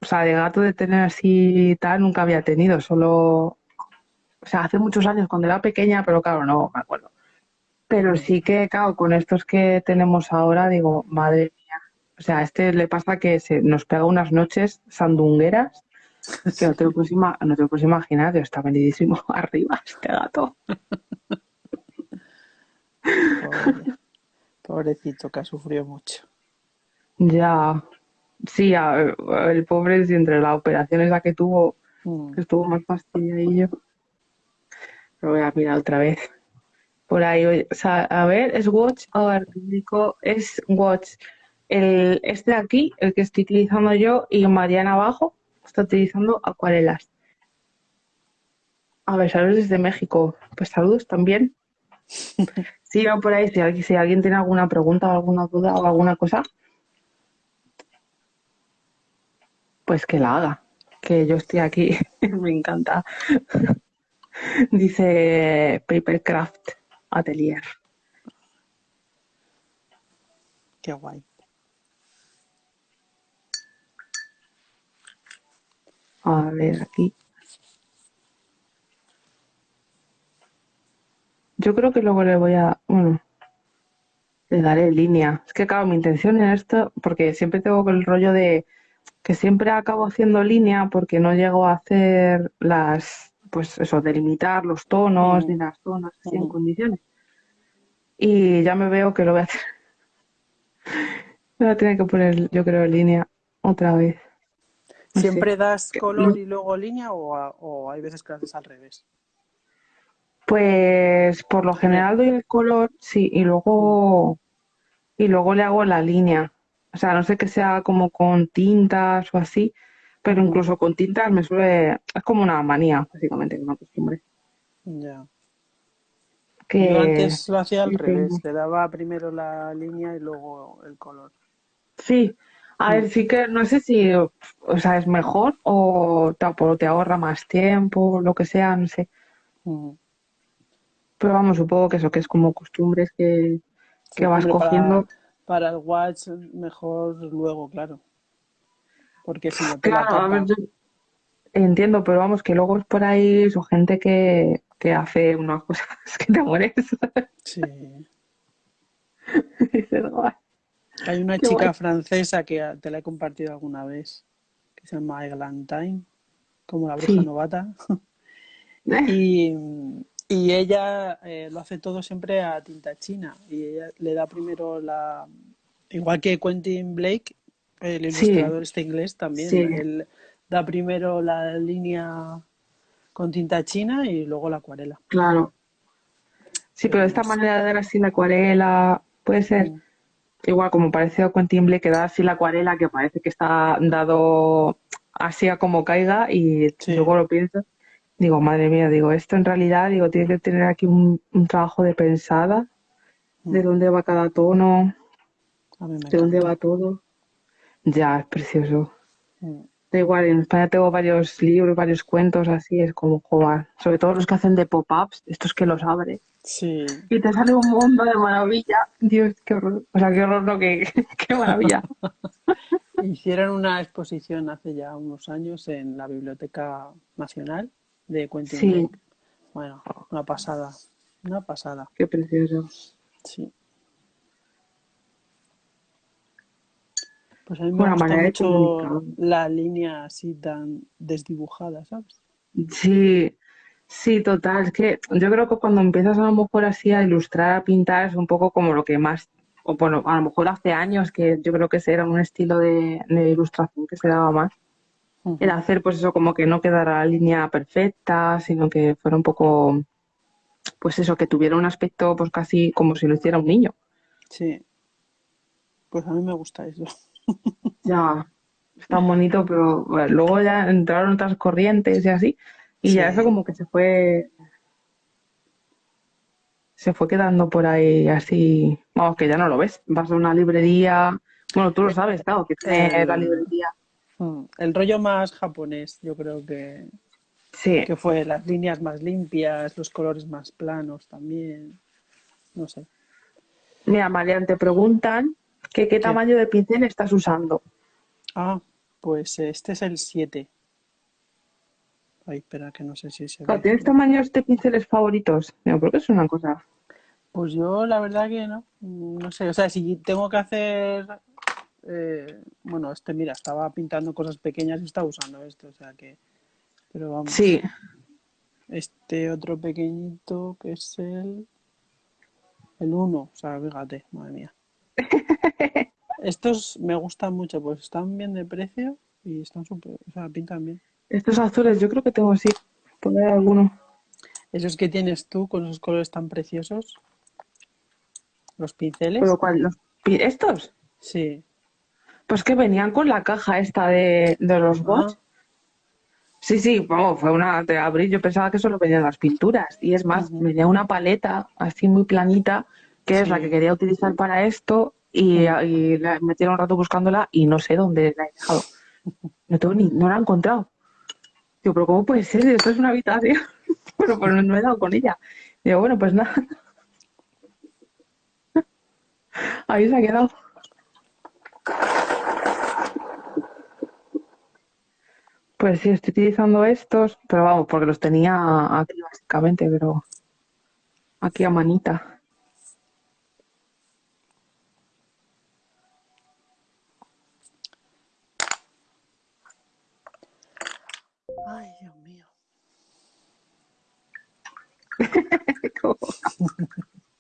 o sea, de gato de tener así tal, nunca había tenido, solo, o sea, hace muchos años cuando era pequeña, pero claro, no me acuerdo. Pero sí que, claro, con estos que tenemos ahora, digo, madre mía. O sea, a este le pasa que se nos pega unas noches sandungueras que no te lo puedes, no te lo puedes imaginar, Dios, está venidísimo arriba este gato. Pobre- Pobrecito, que ha sufrido mucho. Ya, sí, a- el pobre, si entre la operación esa que tuvo, Mm. que estuvo más fastidiadillo. Lo voy a mirar otra vez. Por ahí, oye, o sea, a ver, es Watch, a ver, publico, es Watch. El, este de aquí, el que estoy utilizando yo, y Mariana abajo, está utilizando acuarelas. A ver, saludos desde México. Pues saludos también. Va por ahí, si alguien, si alguien tiene alguna pregunta alguna duda o alguna cosa, pues que la haga. Que yo estoy aquí, me encanta. Dice Papercraft Atelier. Qué guay. A ver, aquí. Yo creo que luego le voy a, bueno, le daré línea. Es que, claro, mi intención en esto, porque siempre tengo el rollo de que siempre acabo haciendo línea porque no llego a hacer las, pues eso, delimitar los tonos ni las zonas así en condiciones. Y ya me veo que lo voy a hacer. Voy a tener que poner, yo creo, línea otra vez. ¿Siempre das Que- color y luego línea o, a- o hay veces que lo haces al revés? Pues por lo general doy el color, sí, y luego y luego le hago la línea. O sea, no sé que sea como con tintas o así, pero incluso con tintas me suele, es como una manía, básicamente, una costumbre. Ya. Que Yo antes lo hacía al sí, revés, le daba primero la línea y luego el color. Sí, a ver, sí que no sé si, o sea, es mejor o te, o te ahorra más tiempo, lo que sea, no sé. Pero vamos, supongo que eso, que es como costumbres que, Sí, que vas para, cogiendo. para el watch mejor luego, claro. Porque si no te la Claro, a ver, tapa. yo entiendo, pero vamos, que luego es por ahí eso, gente que, que hace unas cosas que te mueres. Sí. Y dices, "Guau, Hay una qué chica guay". francesa que a- te la he compartido alguna vez, que se llama Eglantine, como la bruja Sí. novata. Eh, Y, y ella eh, lo hace todo siempre a tinta china. Y ella le da primero la. Igual que Quentin Blake, el Sí. ilustrador este inglés también. Sí. Él da primero la línea con tinta china y luego la acuarela. Claro. Sí, pero esta manera de dar así la acuarela puede ser Mm. Igual como parece a Quentin Blake, que da así la acuarela que parece que está dado así a como caiga y Sí. luego lo pienso. Digo, madre mía, digo, esto en realidad, digo, tiene que tener aquí un, un trabajo de pensada, de Mm. dónde va cada tono, A mí me de dónde va todo. Ya, es precioso. Mm. Igual, en España tengo varios libros, varios cuentos así, es como jugar. Sobre todo los que hacen de pop-ups, estos que los abres. Sí, Y te sale un mundo de maravilla. Dios, qué horror. O sea, qué horror, no, qué, qué maravilla. hicieron una exposición hace ya unos años en la Biblioteca Nacional de Quentin Sí. Bueno, una pasada, una pasada, Qué precioso. sí. Pues a mí me Buena gusta manera mucho la línea así tan desdibujada, ¿sabes? Sí, sí, total. Es que yo creo que cuando empiezas a lo mejor así a ilustrar, a pintar, es un poco como lo que más, o bueno, a lo mejor hace años que yo creo que ese era un estilo de, de ilustración que se daba más. Era hacer pues eso, como que no quedara la línea perfecta, sino que fuera un poco, pues eso, que tuviera un aspecto pues casi como si lo hiciera un niño. Sí, pues a mí me gusta eso. Ya, está bonito, pero bueno, luego ya entraron otras corrientes y así, y ya eso como que se fue, se fue quedando por ahí así, vamos, que ya no lo ves. Vas a una librería, bueno, tú lo sabes, claro, que tiene El- la librería. Mm, El rollo más japonés, yo creo que, Sí, que fue las líneas más limpias, los colores más planos también, no sé. mira, Marian, te preguntan que qué tamaño de pincel estás usando. Ah, pues este es el 7. Ay, espera, que no sé si se ve. ¿Tienes tamaños de pinceles favoritos? Yo creo que es una cosa. Pues yo la verdad que no, no sé, o sea, si tengo que hacer, eh, bueno, este, mira, estaba pintando cosas pequeñas y estaba usando esto, o sea que, pero vamos, Sí, este otro pequeñito que es el, el 1, o sea, fíjate, madre mía. Estos me gustan mucho, pues están bien de precio y están súper, o sea, pintan bien. estos azules yo creo que tengo sí, por ver alguno. Esos que tienes tú con esos colores tan preciosos, los pinceles, ¿Pero cuál? ¿Los ¿Estos? sí. Pues que venían con la caja esta de, de los Ah, bots. Sí, sí, vamos, fue una de abril. Yo pensaba que solo venían las pinturas. Y es más, venía una paleta así muy planita, que es la que quería utilizar para esto. Y, y la metí un rato buscándola y no sé dónde la he dejado. No, tengo ni, no la he encontrado. Digo, pero ¿cómo puede ser? Esto es una habitación. bueno, pues no, no he dado con ella. Digo, bueno, pues nada. Ahí se ha quedado. Pues sí, estoy utilizando estos, pero vamos, porque los tenía aquí básicamente, pero aquí a manita.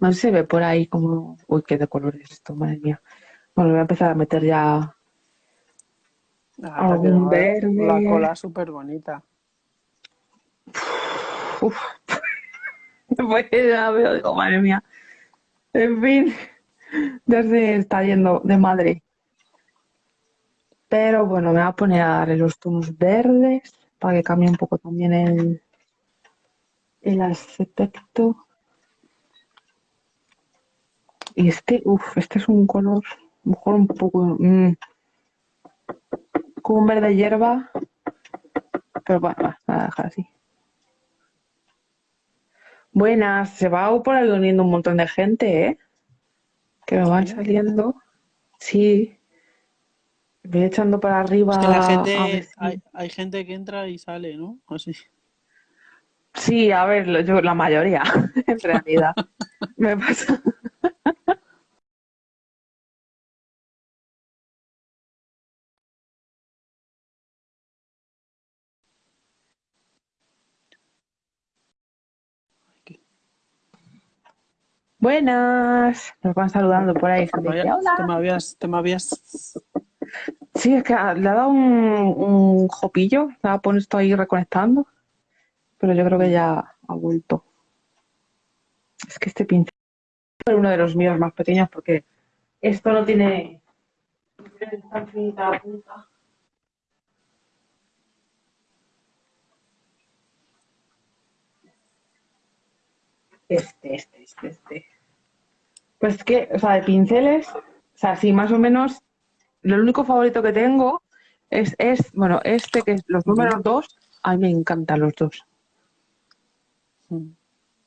No se ve por ahí como... Uy, qué de colores esto, madre mía. Bueno, voy a empezar a meter ya Ah, algún te quedó La verde. cola súper bonita. Uf. Pues ya veo, digo, madre mía. En fin, ya se está yendo de madre. Pero bueno, me voy a poner a darle los tonos verdes para que cambie un poco también el, el aspecto. Y este, uff, este es un color, mejor un poco, mm, como un verde hierba, pero bueno, va, voy a dejar así. Buenas, se va por ahí uniendo un montón de gente, ¿eh? Que me van saliendo. Sí, voy echando para arriba Es que la a ver gente, si... hay, hay gente que entra y sale, ¿no? Así. Sí, a ver, yo, la mayoría, en realidad. Me pasa. Buenas, nos van saludando por ahí. Vaya, dice, te me habías, te me habías... Sí, es que ah, le ha dado un, un jopillo, ha puesto ahí reconectando, pero yo creo que ya ha vuelto. Es que este pincel es uno de los míos más pequeños porque esto no tiene, no tiene tan finita la punta. Este, este, este, este. Pues es que, o sea, de pinceles, o sea, sí, más o menos, lo único favorito que tengo es, es bueno, este que es los números dos, a mí me encantan los dos. Mm.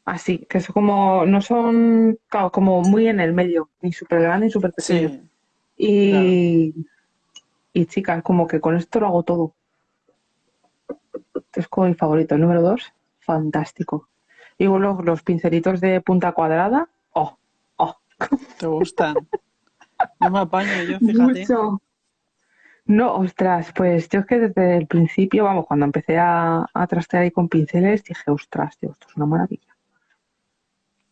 Así, que es como, no son, claro, como muy en el medio, ni súper grande ni súper pequeño. Sí, Y, y chicas, como que con esto lo hago todo. Este es como mi favorito, el número dos, fantástico. Y luego los pincelitos de punta cuadrada, oh, oh, te gustan. No me apaño yo, fíjate. mucho. No, ostras, pues yo es que desde el principio, vamos, cuando empecé a, a trastear ahí con pinceles, dije, ostras, tío, esto es una maravilla.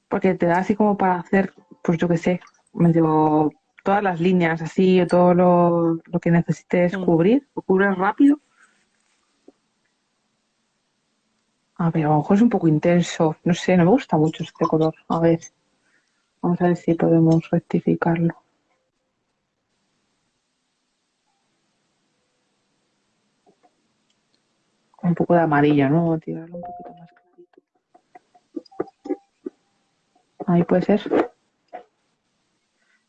Porque te da así como para hacer, pues yo qué sé, medio todas las líneas así, todo lo, lo que necesites Mm. cubrir, lo cubres rápido. A ver, a lo mejor es un poco intenso, no sé, no me gusta mucho este color. A ver, vamos a ver si podemos rectificarlo. Un poco de amarillo, ¿no? Tirarlo un poquito más clarito. Ahí puede ser.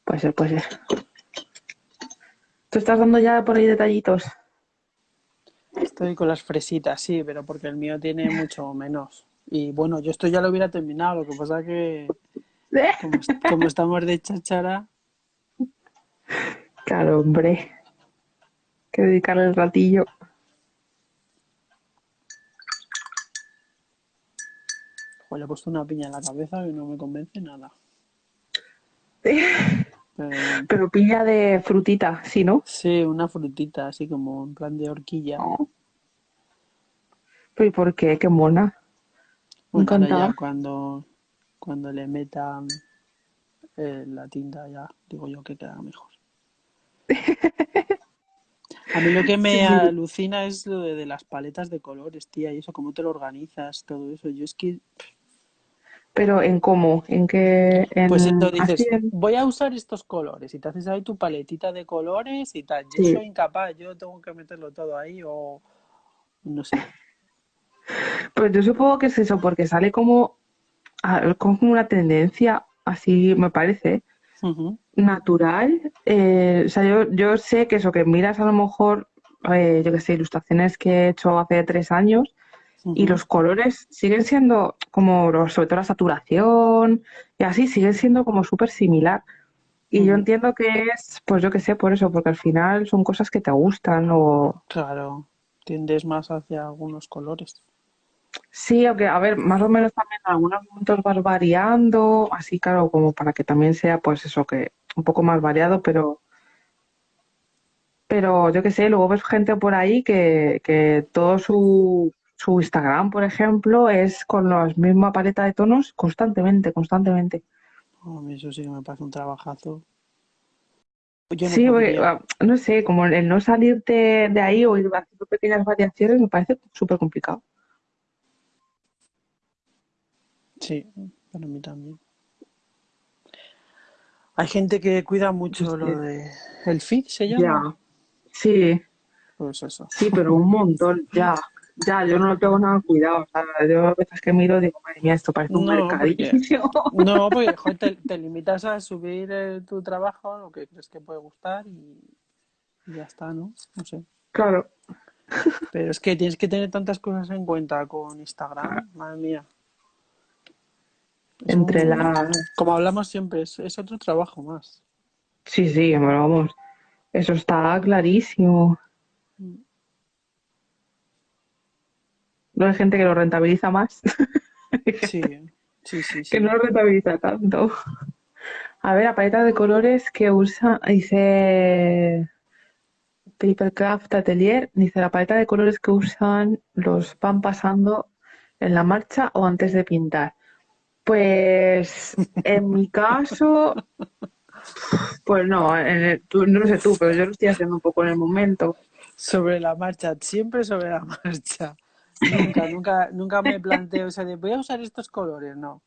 Puede ser, puede ser. ¿Tú estás dando ya por ahí detallitos? Estoy con las fresitas, sí, pero porque el mío tiene mucho menos. Y bueno, yo esto ya lo hubiera terminado, lo que pasa que como, como estamos de cháchara, Claro, hombre. Hay que dedicarle el ratillo. Jo, le he puesto una piña en la cabeza y no me convence nada. Pero piña de frutita, ¿sí, no? sí, una frutita, así como en plan de horquilla. ¿Pero y por qué? Qué mona. Bueno, ahora Encantada. cuando, cuando le metan eh, la tinta ya, digo yo que queda mejor. A mí lo que me Sí. alucina es lo de, de las paletas de colores, tía, y eso, cómo te lo organizas, todo eso. Yo es que, Pero en cómo, en qué, en pues entonces dices, voy a usar estos colores y te haces ahí tu paletita de colores y tal. Yo Sí. soy incapaz, yo tengo que meterlo todo ahí o no sé. Pues yo supongo que es eso, porque sale como, como una tendencia, así me parece, natural. Eh, o sea, yo, yo sé que eso, que miras a lo mejor, eh, yo qué sé, ilustraciones que he hecho hace tres años y los colores siguen siendo como, sobre todo la saturación y así, siguen siendo como súper similar. Y yo entiendo que es, pues yo qué sé, por eso, porque al final son cosas que te gustan o... Claro, tiendes más hacia algunos colores. Sí, aunque, a ver, más o menos también en algunos momentos vas variando, así claro, como para que también sea, pues eso, que un poco más variado, pero, pero yo qué sé, luego ves gente por ahí que, que todo su, su Instagram, por ejemplo, es con la misma paleta de tonos constantemente, constantemente. A mí eso sí que me parece un trabajazo. No Sí, porque, ah, no sé, como el no salirte de ahí o ir haciendo pequeñas variaciones me parece súper complicado. Sí, para mí también. Hay gente que cuida mucho lo de el feed, se llama. Ya, sí, Pues eso. sí, pero un montón, ya, ya, yo no lo tengo nada cuidado, o sea, yo a veces que miro digo, madre mía, esto parece un No, porque mercadillo. no, porque joder, te, te limitas a subir eh, tu trabajo, lo que crees que puede gustar y, y ya está, ¿no? No sé. Claro, Pero es que tienes que tener tantas cosas en cuenta con Instagram, madre mía. Es entre un- la... como hablamos siempre, es, es otro trabajo más. Sí, sí, bueno, vamos, eso está clarísimo. No hay gente que lo rentabiliza más, Sí, sí, sí, sí. que no lo rentabiliza tanto. A ver, la paleta de colores que usa, dice Papercraft Atelier, dice la paleta de colores que usan los van pasando en la marcha o antes de pintar. Pues en mi caso, pues no, en el- tú- no lo sé tú, pero yo lo estoy haciendo un poco en el momento. Sobre la marcha, siempre sobre la marcha. Nunca, nunca, nunca me planteo eso de voy a usar estos colores, no.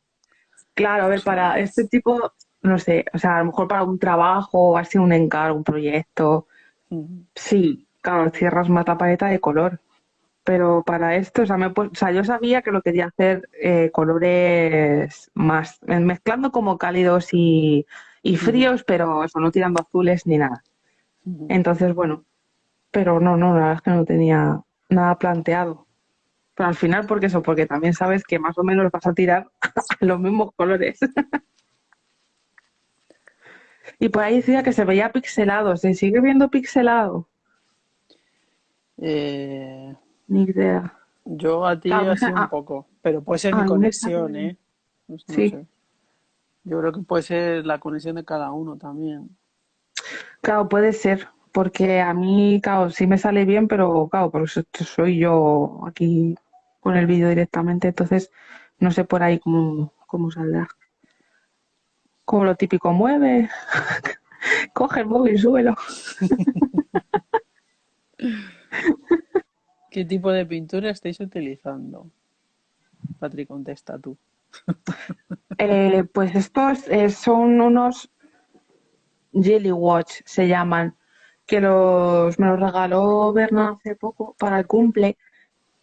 Claro, a ver, para este tipo, no sé, o sea, a lo mejor para un trabajo o así un encargo, un proyecto, sí, claro, cierras más la paleta de color. Pero para esto, o sea, me o sea, yo sabía que lo quería hacer eh, colores más, eh, mezclando como cálidos y, y fríos, pero eso, no tirando azules ni nada. Entonces, bueno, pero no, no, la verdad es que no tenía nada planteado. Pero al final, porque eso, porque también sabes que más o menos vas a tirar los mismos colores. Y por ahí decía que se veía pixelado, ¿se sigue viendo pixelado? Eh, Ni idea. yo a ti Ah, así un ah, poco, pero puede ser ah, mi me conexión. ¿eh? No, Sí. sé. Yo creo que puede ser la conexión de cada uno también. Claro, puede ser, porque a mí, claro, sí me sale bien, pero claro, por eso soy yo aquí con el vídeo directamente, entonces no sé por ahí cómo, cómo saldrá. Como lo típico, mueve, coge el móvil, súbelo. ¿Qué tipo de pintura estáis utilizando? Patri, contesta tú. Eh, pues estos eh, son unos Jelly Watch, se llaman, que los me los regaló Berna hace poco para el cumple.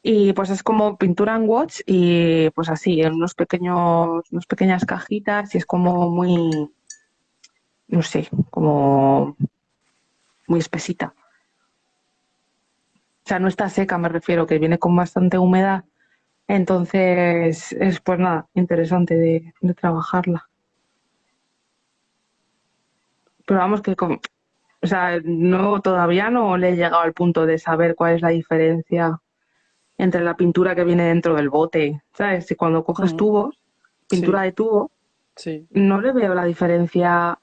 Y pues es como pintura en watch y pues así, en unos pequeños, unas pequeñas cajitas y es como muy, no sé, como muy espesita. O sea, no está seca, me refiero, que viene con bastante humedad. Entonces, es pues nada, interesante de, de trabajarla. Pero vamos que con, o sea, no, todavía no le he llegado al punto de saber cuál es la diferencia entre la pintura que viene dentro del bote, ¿sabes? Si cuando coges Ujú. tubos, pintura Sí. de tubo, Sí. no le veo la diferencia.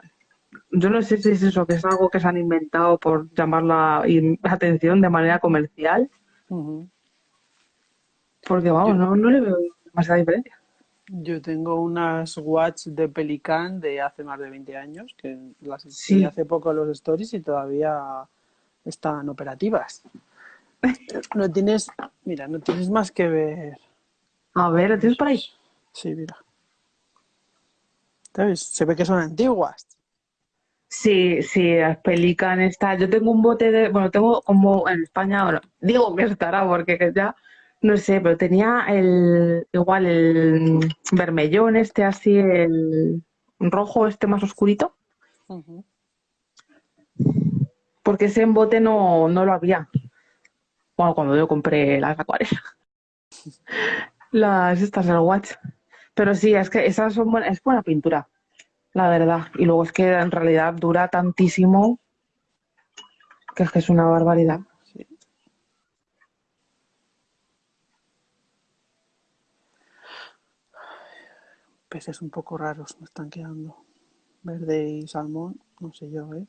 Yo no sé si es eso, que es algo que se han inventado por llamar la atención de manera comercial, porque vamos, Yo- no, no le veo demasiada diferencia. Yo tengo unas watch de Pelican de hace más de 20 años, que las Sí. hace poco los stories y todavía están operativas. No tienes, mira, no tienes más que ver. A ver, ¿lo tienes por ahí? Sí, mira. ¿Sabes? Se ve que son antiguas. Sí, sí, las Pelican está. Yo tengo un bote de, bueno, tengo como en España, bueno, digo que estará porque ya no sé, pero tenía el igual el vermellón este así, el rojo este más oscurito, porque ese en bote no, no lo había. Bueno, cuando yo compré las acuarelas, las estas del Watch. Pero sí, es que esas son buenas, es buena pintura, la verdad. Y luego es que en realidad dura tantísimo que es que es una barbaridad. Sí. Peces un poco raros me están quedando. Verde y salmón, no sé yo, ¿eh?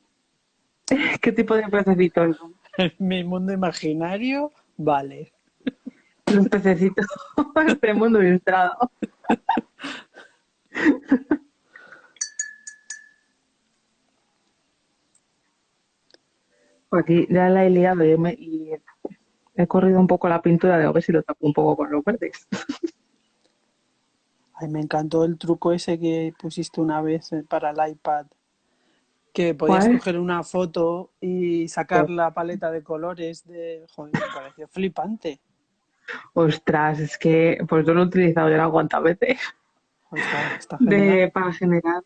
¿Qué tipo de pececitos son? Mi mundo imaginario, vale. Los pececitos este mundo ilustrado. Aquí ya la he liado y, me- y he corrido un poco la pintura de a ver si lo tapo un poco con los verdes. Ay, me encantó el truco ese que pusiste una vez para el iPad, que podías ¿Cuál? coger una foto y sacar la paleta de colores de... Joder, me pareció flipante. Ostras, es que pues yo lo he utilizado ya cuantas veces Está, genial. de, para generar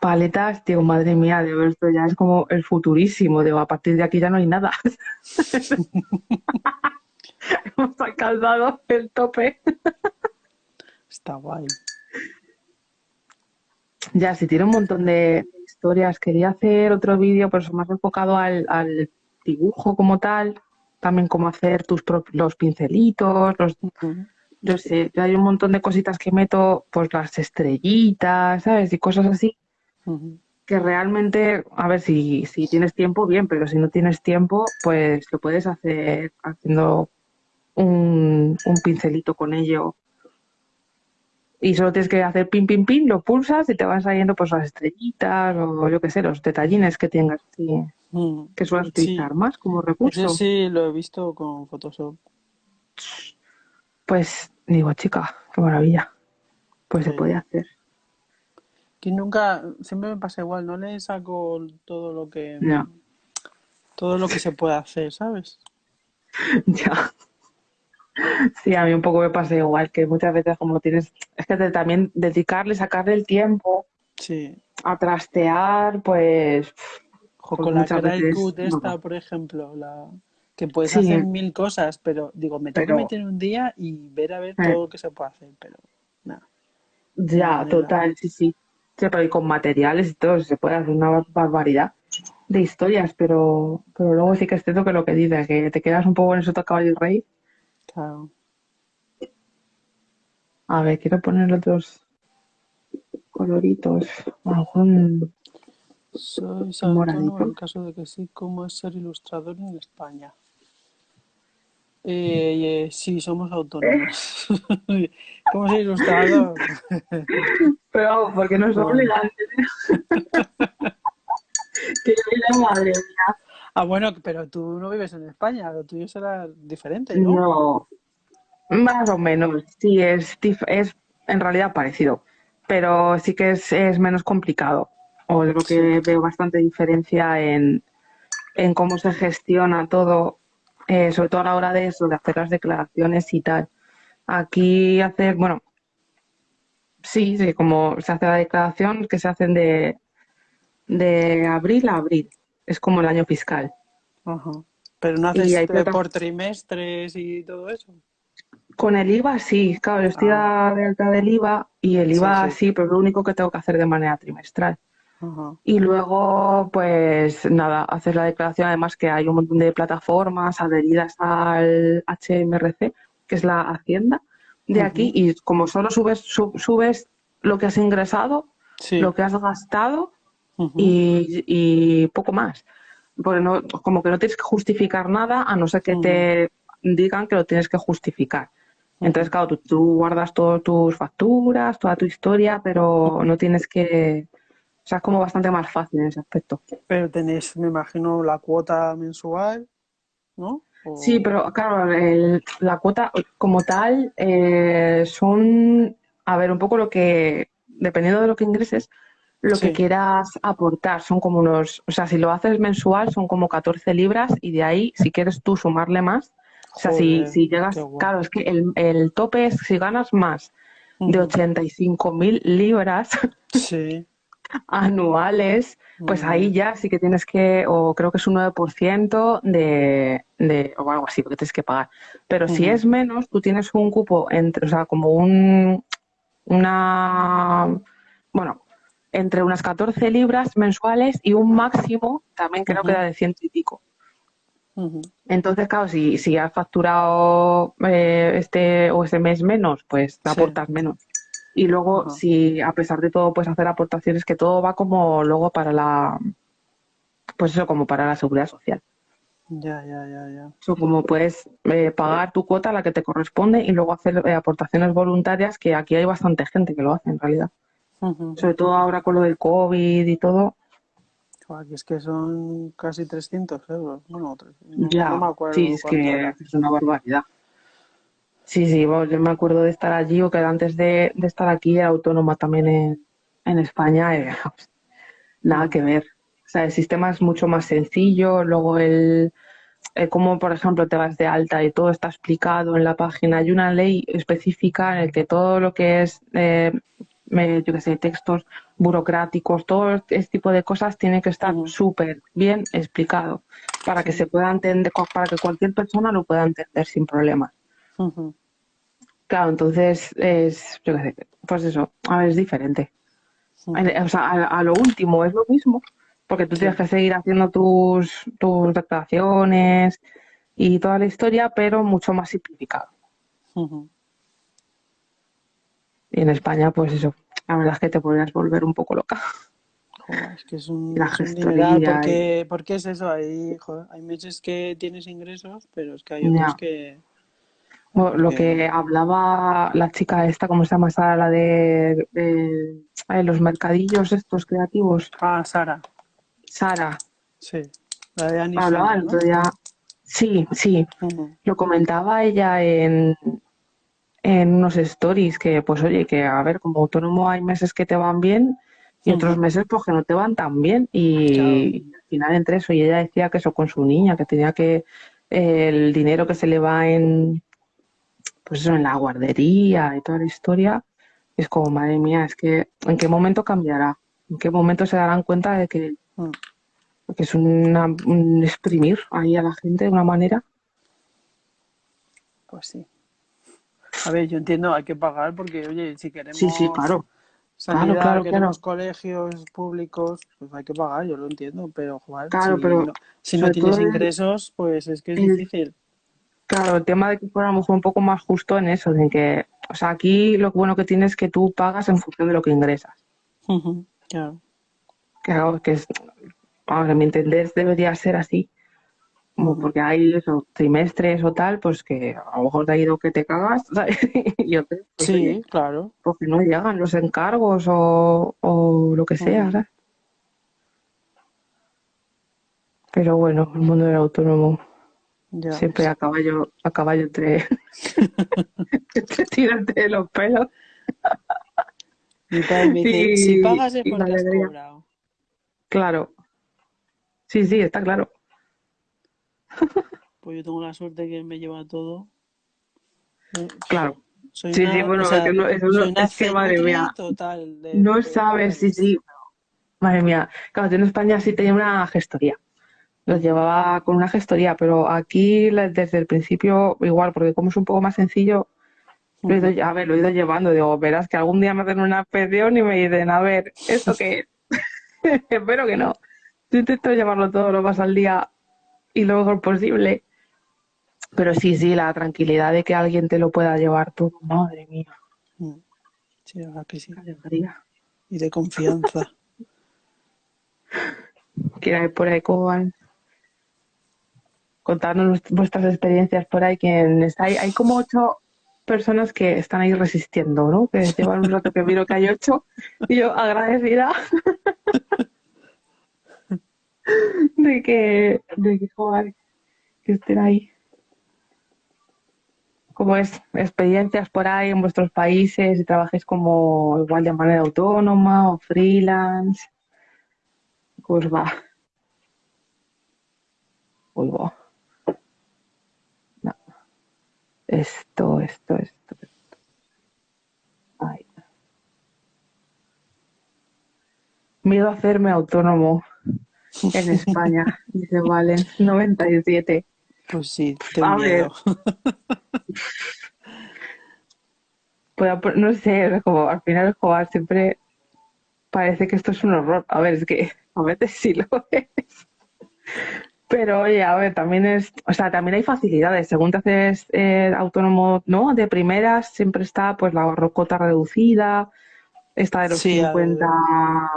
paletas, tío, madre mía, de esto ya es como el futurísimo, digo, a partir de aquí ya no hay nada. Hemos alcanzado el tope. Está guay. Ya, si tiene un montón de historias. Quería hacer otro vídeo, pero más enfocado al, al dibujo como tal. También cómo hacer tus los pincelitos, los, Ujú. yo sé, hay un montón de cositas que meto, pues las estrellitas, ¿sabes? Y cosas así, que realmente, a ver, si, si tienes tiempo, bien, pero si no tienes tiempo, pues lo puedes hacer haciendo un, un pincelito con ello. Y solo tienes que hacer pin, pin, pin, lo pulsas y te van saliendo pues las estrellitas o yo qué sé, los detallines que tengas, Mm. que sueles Sí. utilizar más como recurso. Sí lo he visto con Photoshop. Pues digo, chica, qué maravilla. Pues se puede hacer. Que nunca, siempre me pasa igual, no le saco todo lo que, todo lo que se puede hacer, ¿sabes? Ya. Sí, a mí un poco me pasa igual, que muchas veces como tienes, es que te- también dedicarle, sacarle el tiempo Sí. a trastear, pues O Pues con la Cry veces Cut esta, por ejemplo, la que puedes Sí. hacer mil cosas, pero digo, me tengo Pero- que meter un día y ver a ver Eh. todo lo que se puede hacer, pero nada. ya, total, sí, sí. Sí, pero y con materiales y todo, se puede hacer una bar- barbaridad de historias, pero, pero luego sí que es cierto que lo que dices, que te quedas un poco en eso caballo y rey. Claro. A ver, quiero poner otros coloritos. A lo mejor un- Soy autónomo en caso de que sí, ¿cómo es ser ilustrador en España? Eh, eh, sí, somos autónomos. ¿Cómo ser ilustrador? Pero vamos, porque no es Bueno. obligante. que yo diga, madre mía. Ah, bueno, pero tú no vives en España, lo tuyo será diferente, ¿no? No, más o menos, sí, es, es en realidad parecido, pero sí que es, es menos complicado. O es lo que veo bastante diferencia en, en cómo se gestiona todo, eh, sobre todo a la hora de eso, de hacer las declaraciones y tal. Aquí hacer, bueno, sí, sí, como se hace la declaración, que se hacen de, de abril a abril, es como el año fiscal. Ajá. Pero no Y haces hay eh, plata- por trimestres y todo eso. Con el IVA sí, claro, yo estoy Ah. a de alta del IVA y el Sí, IVA sí. sí, pero es lo único que tengo que hacer de manera trimestral. Ajá. Y luego, pues nada, hacer la declaración, además que hay un montón de plataformas adheridas al HMRC, que es la Hacienda de aquí, y como solo subes, sub- subes lo que has ingresado, Sí. lo que has gastado Y, y poco más. Porque no, como que no tienes que justificar nada a no ser que te digan que lo tienes que justificar. Entonces, claro, tú, tú guardas todas tus facturas, toda tu historia, pero no tienes que... O sea, es como bastante más fácil en ese aspecto. Pero tenéis, me imagino, la cuota mensual, ¿no? O- Sí, pero claro, el- la cuota como tal eh, son, a ver, un poco lo que, dependiendo de lo que ingreses, lo Sí. que quieras aportar. Son como unos, o sea, si lo haces mensual son como 14 libras y de ahí, si quieres tú sumarle más, o sea, si, si llegas, claro, es que el, el tope es si ganas más de Ujú. 85 mil libras Sí. anuales, pues ahí ya sí que tienes que, o creo que es un 9% de, de, o algo así, porque tienes que pagar. Pero si es menos, tú tienes un cupo, entre, o sea, como un, una, bueno, entre unas 14 libras mensuales y un máximo, también creo que era de ciento y pico. Entonces, claro, si, si has facturado eh, este o ese mes menos, pues te Sí. aportas menos. Y luego, si a pesar de todo puedes hacer aportaciones, que todo va como luego para la, pues eso, como para la seguridad social. Ya, ya, ya, ya. Como puedes eh, pagar tu cuota, la que te corresponde, y luego hacer eh, aportaciones voluntarias, que aquí hay bastante gente que lo hace en realidad. Sobre todo ahora con lo del COVID y todo, es que son casi 300 euros. Bueno, tres- no, Ya, no me acuerdo sí, es que era. es una barbaridad. Sí, sí, vamos, yo me acuerdo de estar allí o que antes de, de estar aquí era autónoma también en, en España. eh, nada que ver. O sea, el sistema es mucho más sencillo. Luego el, el cómo, por ejemplo, te vas de alta y todo está explicado en la página. Hay una ley específica en el que todo lo que es, eh, yo qué sé, textos burocráticos, todo este tipo de cosas tiene que estar Ujú. súper bien explicado para que se pueda entender, para que cualquier persona lo pueda entender sin problemas. Claro, entonces es, yo qué sé, pues eso, a ver, es diferente. O sea, a, a lo último es lo mismo, porque tú Sí. tienes que seguir haciendo tus, tus declaraciones y toda la historia, pero mucho más simplificado. Ujú. Y en España, pues eso, la verdad es que te podrías volver un poco loca. Joder, es que es un, la es un y- porque, porque es eso, hay, joder, hay meses que tienes ingresos, pero es que hay Ya. otros que... O Lo que- que hablaba la chica esta, ¿cómo se llama? Sara, la de, los mercadillos estos creativos. Ah, Sara, Sara, sí, la de hablaba el otro día. Sí, sí. Lo comentaba ella en, en unos stories que, pues oye, que a ver, como autónomo hay meses que te van bien y otros meses pues que no te van tan bien. Y al final entre eso, y ella decía que eso con su niña, que tenía que eh, el dinero que se le va en, pues eso, en la guardería y toda la historia, es como, madre mía, es que ¿en qué momento cambiará? ¿En qué momento se darán cuenta de que, Mm. que es una, un exprimir ahí a la gente de una manera? Pues sí. A ver, yo entiendo, hay que pagar porque, oye, si queremos Sí, sí, claro. sanidad, Claro, claro, queremos colegios públicos, pues hay que pagar, yo lo entiendo, pero, joder, Claro, si, pero no, si no tienes ingresos, pues es que es el- difícil. Claro, el tema de que fuéramos un poco más justo en eso, de que, o sea, aquí lo bueno que tienes es que tú pagas en función de lo que ingresas. Ujú, Claro. Claro, que es, ahora, a mi entender, debería ser así. Como porque hay eso, trimestres o tal, pues que a lo mejor te ha ido que te cagas, ¿sabes? Y otros, pues, Sí, oye, claro. pues que no llegan los encargos o, o lo que sea. ¿sabes? Pero bueno, el mundo del autónomo Ya. siempre a caballo, a caballo entre, entre tirarte de los pelos. Me dice, Y- si pagas es porque has cobrado. Claro. Sí, sí, está claro. Pues yo tengo la suerte que me lleva todo. Claro. Soy Sí, una, sí, bueno, o sea, que no- eso no- es que, madre mía, total de- No de sabes, sí, sí. Madre mía. Claro, yo en España sí tenía una gestoría. Los llevaba con una gestoría, pero aquí desde el principio igual, porque como es un poco más sencillo, lo he ido, a ver, lo he ido llevando. Digo, verás que algún día me hacen una inspección y me dicen, a ver, ¿esto qué es? Espero que no. Yo intento llevarlo todo lo más al día y lo mejor posible. Pero sí, sí, la tranquilidad de que alguien te lo pueda llevar todo. Madre mía, Mm. Sí, la que sí. Y de confianza. Quiera ir por ahí, ¿cómo van? Contarnos vuestras experiencias por ahí. ¿Quién está ahí? Hay como ocho personas que están ahí resistiendo, ¿no? Que llevan un rato que miro que hay ocho y yo agradecida de que, de que, joder, que estén ahí. ¿Cómo es? Experiencias por ahí en vuestros países y trabajéis como igual de manera autónoma o freelance. Pues va. Uy, va. No. Esto, esto, esto, esto. Ay. Miedo a hacerme autónomo en España, dice Valen, 97. Pues sí, A tengo ver. miedo. Pues, pues, no sé, como al final jugar siempre parece que esto es un horror. A ver, es que a veces sí lo es. Pero oye, a ver, también es, o sea, también hay facilidades. Según te haces eh, autónomo, ¿no? De primeras siempre está pues la rocota reducida, esta de los Sí, al- 50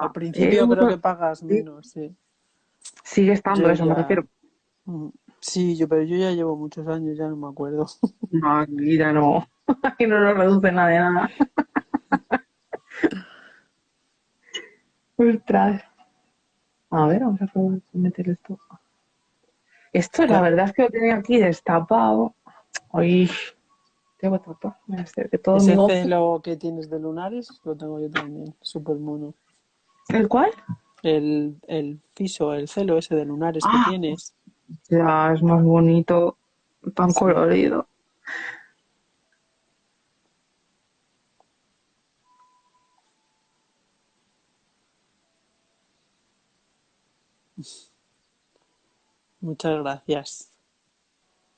Al principio creo euros. que pagas menos, sí. Sigue estando Yo eso, me refiero. Mm. Sí, yo, pero yo ya llevo muchos años, ya no me acuerdo. No, aquí ya no, aquí no nos reduce nada de nada. Ostras. A ver, vamos a probar meter esto. Esto, la verdad es que lo tenía aquí destapado. Uy, tengo tapado. Que todo mi Ese celo que tienes de lunares lo tengo yo también, súper mono. ¿El cuál? El, el piso, el celo ese de lunares Ah. que tienes. Ya, es más bonito, tan Sí. colorido. Muchas gracias.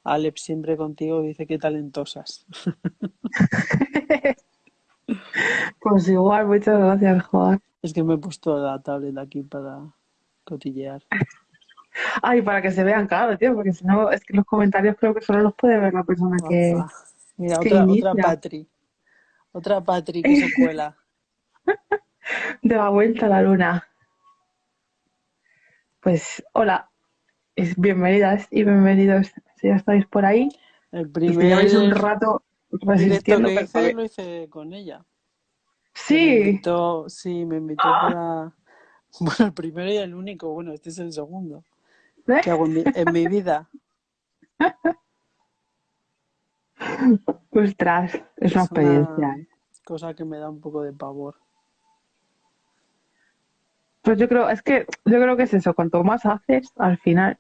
Alex siempre contigo dice que talentosas. Pues igual, muchas gracias, Juan. Es que me he puesto la tablet aquí para cotillear. Ay, para que se vean, claro, tío, porque si no, es que los comentarios creo que solo los puede ver la persona que... Mira, que otra, inicia. otra Patri. Otra Patri que se cuela. de la vuelta a la luna. Pues hola, es- bienvenidas y bienvenidos. Si ya estáis por ahí El y si lleváis un primer rato resistiendo, que hice que- lo hice con ella. Me Sí, invitó, sí, me invitó para... Bueno, el primero y el único. Bueno, este es el segundo ¿eh? que hago en mi, en mi vida. ostras, es una Es una experiencia. ¿eh? cosa que me da un poco de pavor. Pues yo creo, es que yo creo que es eso, cuanto más haces, al final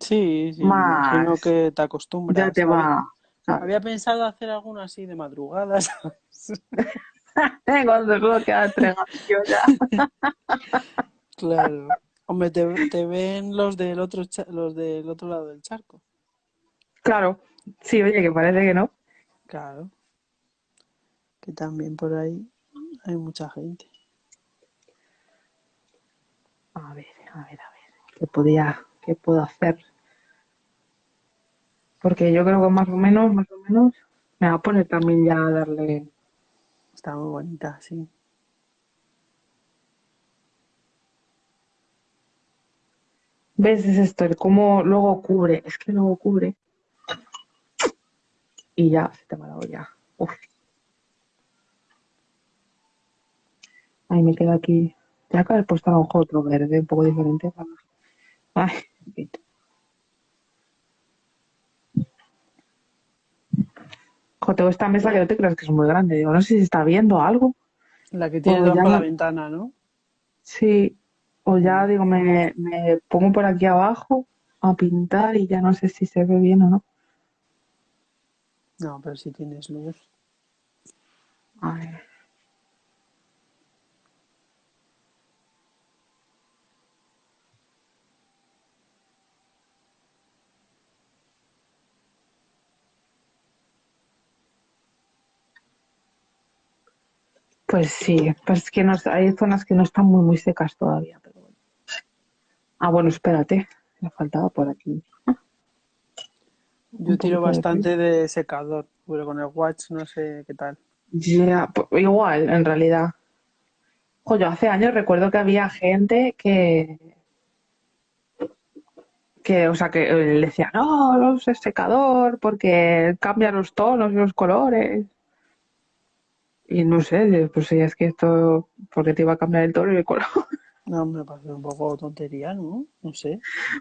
Sí, sí, me Más. imagino que te acostumbras. ya te Había- va. ¿sabes? Había pensado hacer alguno así de madrugada, ¿sabes? Cuando solo queda entregación ya. Claro. Hombre, te, te ven los del otro los del otro lado del charco. Claro, sí, oye, que parece que no. Claro. Que también por ahí hay mucha gente. A ver, a ver, a ver, ¿qué podía, qué puedo hacer? Porque yo creo que más o menos, más o menos, me va a poner también ya a darle. Está muy bonita, sí. ¿Ves? Es esto, el cómo luego cubre, es que luego cubre. Y ya, se te ha dado ya. Uf. Ay, me queda aquí. Ya que haber puesto a lo otro verde, un poco diferente. Ay, en fin. Jo, tengo esta mesa que no te creas que es muy grande. Digo, no sé si se está viendo algo. La que tiene por la ventana, ¿no? Sí, o ya digo, me, me pongo por aquí abajo a pintar y ya no sé si se ve bien o no. No, pero si tienes luz. A ver. Pues sí, pues es que no, hay zonas que no están muy, muy secas todavía, pero bueno. Ah, bueno, espérate, me faltaba por aquí. Yo tiro bastante de secador, pero con el watch no sé qué tal. Ya, pues, igual, en realidad. Yo hace años recuerdo que había gente que, que, o sea, que le decía, no, no uses secador porque cambia los tonos y los colores. Y no sé, pues sí, es que esto, porque te iba a cambiar el tono y el color. No, me parece un poco tontería, ¿no? No sé.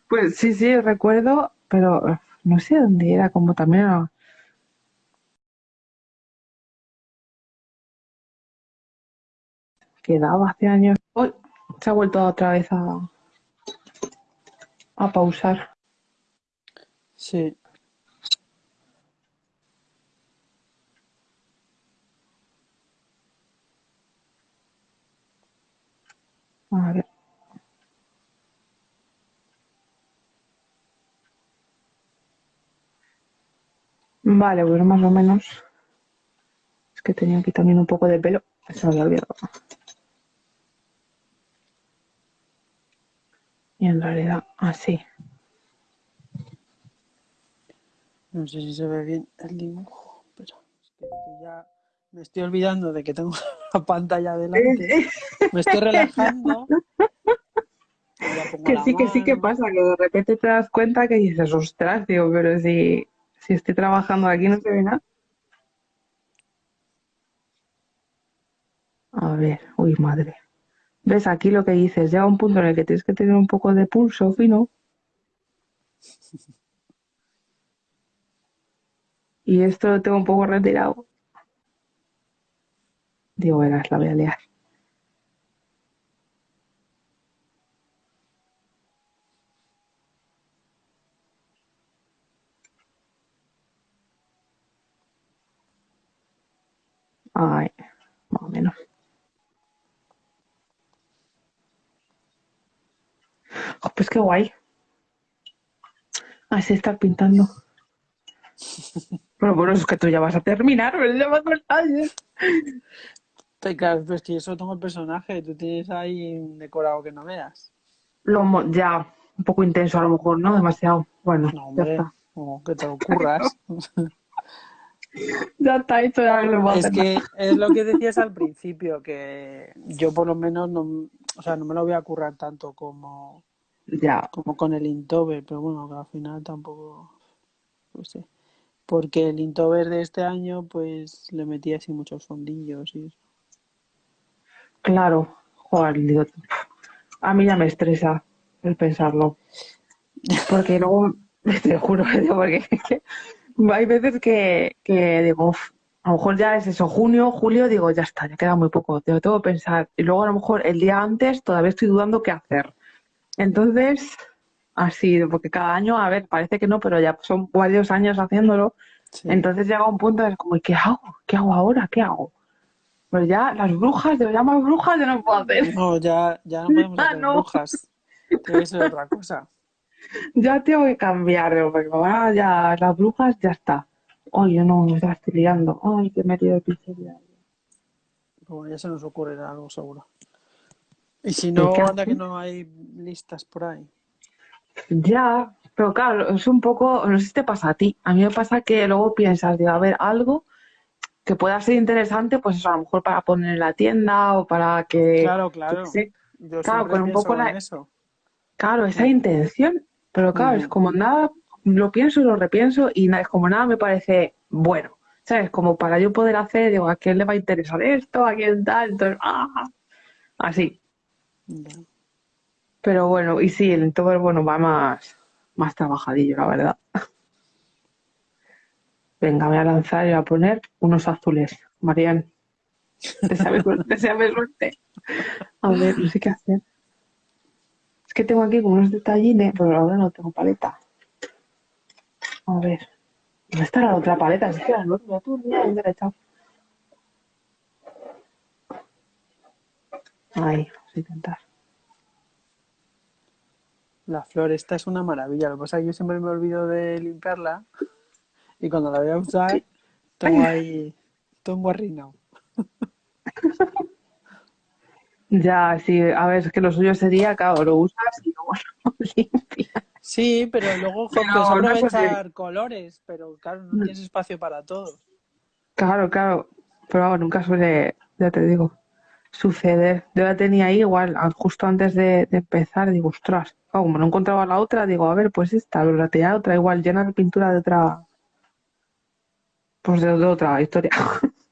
Pues sí, sí, recuerdo, pero no sé dónde era, como también era- quedaba hace años. Uy, se ha vuelto otra vez a, a pausar. Sí. A ver. Vale, pues más o menos. Es que tenía aquí también un poco de pelo. Se había olvidado. Y en realidad, así. No sé si se ve bien el dibujo, pero es que ya me estoy olvidando de que tengo la pantalla delante. Me estoy relajando. Que sí, que sí que pasa, que de repente te das cuenta que dices, ostras, tío, pero si, si estoy trabajando aquí no se ve nada. A ver, uy, madre. ves aquí lo que dices, llega un punto en el que tienes que tener un poco de pulso fino. Y esto lo tengo un poco retirado. Digo, verás, la voy a liar. Ay, más o menos. Oh, pues qué guay. Así estar pintando. Bueno, bueno, es que tú ya vas a terminar, pero ya vas Claro, pues que yo solo tengo el personaje, tú tienes ahí un decorado que no veas. Lo, ya, un poco intenso a lo mejor, ¿no? Demasiado. Bueno, No, ya hombre, está. como que te lo ocurras. Ya está hecho, ya no le voy a Es que es lo que decías al principio, que yo por lo menos no, o sea, no me lo voy a currar tanto como. Ya, como con el Inktober, pero bueno, que al final tampoco, pues sí. Porque el Inktober de este año, pues le metí así muchos fondillos y eso. Claro. Joder, digo, a mí ya me estresa el pensarlo. Porque luego, te juro, porque hay veces que, que digo, "Uf, a lo mejor ya es eso, junio, julio, digo, ya está, ya queda muy poco, te lo tengo que pensar. Y luego a lo mejor el día antes todavía estoy dudando qué hacer. Entonces, así, porque cada año, a ver, parece que no, pero ya son varios años haciéndolo. Sí. Entonces llega un punto el como, ¿y qué hago? ¿Qué hago ahora? ¿Qué hago? Pero ya las brujas, de llamar brujas, ya no puedo hacer. No, ya, ya no podemos Ah, hacer no. brujas. Tiene que ser otra cosa. Ya tengo que cambiar, porque ahora ya las brujas ya está. Ay, yo no, me estoy liando. Ay, que he metido ya. Pero bueno, ya se nos ocurrirá algo seguro. Y si no, qué anda que no hay listas por ahí. Ya, pero claro, es un poco, no sé si te pasa a ti. A mí me pasa que luego piensas, digo, a ver, algo que pueda ser interesante, pues eso, a lo mejor para poner en la tienda o para que, Claro, claro. Yo Claro, con un poco la- eso. Claro, esa intención. Pero claro, es Ujú. como nada, lo pienso y lo repienso y nada, es como nada me parece bueno. ¿Sabes? Como para yo poder hacer, digo, ¿a quién le va a interesar esto? ¿A quién tal? Entonces, ¡ah! Así. Pero bueno, y sí, el Inktober, bueno, va más, más trabajadillo, la verdad. Venga, voy a lanzar y voy a poner unos azules. Marian, deseame suerte. A ver, no sé qué hacer. Es que tengo aquí como unos detallines, pero ahora no tengo paleta. A ver. ¿Dónde está la otra paleta? Es que la la tú, mira, ¿dónde la he echado? Ahí, vamos a intentar. La flor esta es una maravilla. Lo que pasa es que yo siempre me olvido de limpiarla y cuando la voy a usar tengo ahí, tengo arruinado. Ya, sí, a ver, es que lo suyo sería, claro, lo usas y luego lo limpias. Sí, pero luego Pero una aprovechar colores, pero claro, no tienes espacio para todos. Claro, claro, pero vamos, nunca suele, ya te digo, suceder. Yo la tenía ahí igual, justo antes de, de empezar, digo, ostras, como no encontraba la otra, digo, a ver, pues esta, pero la tenía otra igual, llena de pintura de otra, pues de, de otra historia.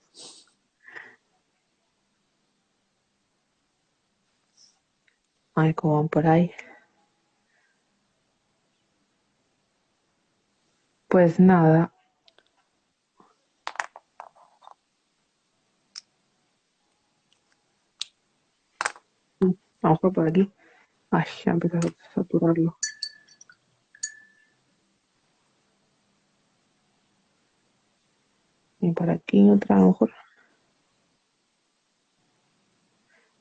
A ver cómo por ahí. Pues nada. Mm, lo mejor por aquí. Ay, ya empieza a saturarlo. Y por aquí otra, a lo mejor.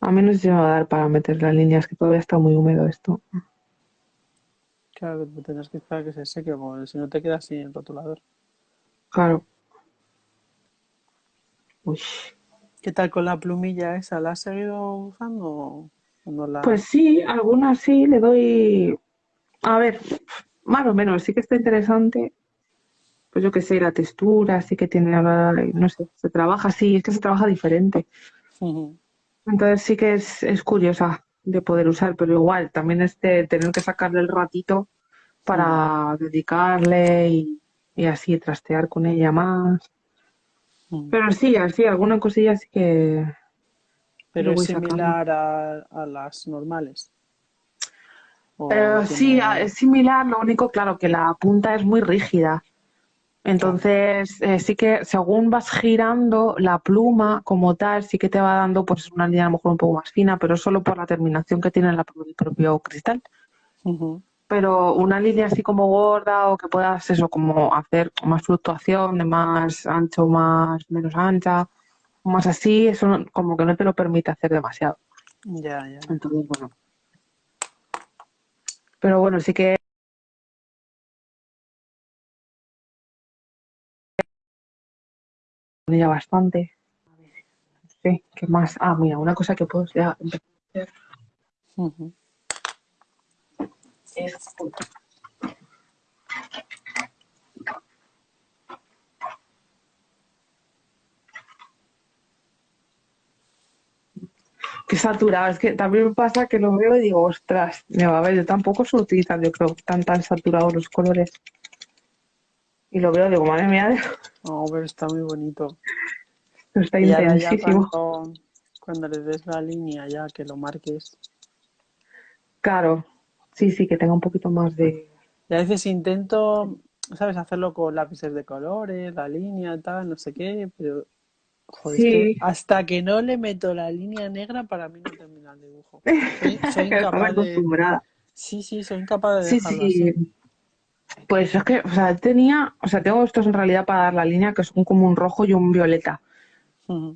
A menos se me va a dar para meter las líneas, que todavía está muy húmedo esto. Claro, que tendrás que esperar que se seque, porque si no te quedas sin el rotulador. Claro. Uy. ¿Qué tal con la plumilla esa? ¿La has seguido usando o no la...? Pues sí, algunas sí, le doy. A ver, más o menos, sí que está interesante. Pues yo qué sé, la textura, sí que tiene, no sé, se trabaja así, es que se trabaja diferente. Entonces sí que es, es curiosa de poder usar, pero igual también es de tener que sacarle el ratito para dedicarle y, y así trastear con ella más. Pero sí, así, alguna cosilla sí que, Pero es similar a, a las normales. Eh, sí, es similar, lo único, claro, que la punta es muy rígida. Entonces, eh, sí que según vas girando, la pluma como tal sí que te va dando pues una línea a lo mejor un poco más fina, pero solo por la terminación que tiene la- el propio cristal. Pero una línea así como gorda o que puedas eso, como hacer más fluctuación de más ancho, más menos ancha, más así, eso no- como que no te lo permite hacer demasiado. Ya, ya. Entonces, bueno. Pero bueno, sí que ya bastante. A ver, no sé, ¿qué más? Ah, mira, una cosa que puedo ya empezar a hacer es que saturado. Es que también me pasa que lo veo y digo, ostras, me va a ver, yo tampoco suelo utilizar, yo creo, tan tan saturados los colores. Y lo veo, digo, madre mía, No, pero está muy bonito. esto está Y intensísimo. cuando, cuando le des la línea ya que lo marques. Claro, sí, sí, que tenga un poquito más de... Y a veces intento, ¿sabes? Hacerlo con lápices de colores, la línea, tal, no sé qué, pero joder, es que Sí. hasta que no le meto la línea negra, para mí no termina el dibujo. Soy, incapaz de... Sí, sí, soy incapaz de Sí, dejarlo sí. así. Pues es que, o sea, tenía, o sea, tengo estos en realidad para dar la línea que son como un rojo y un violeta.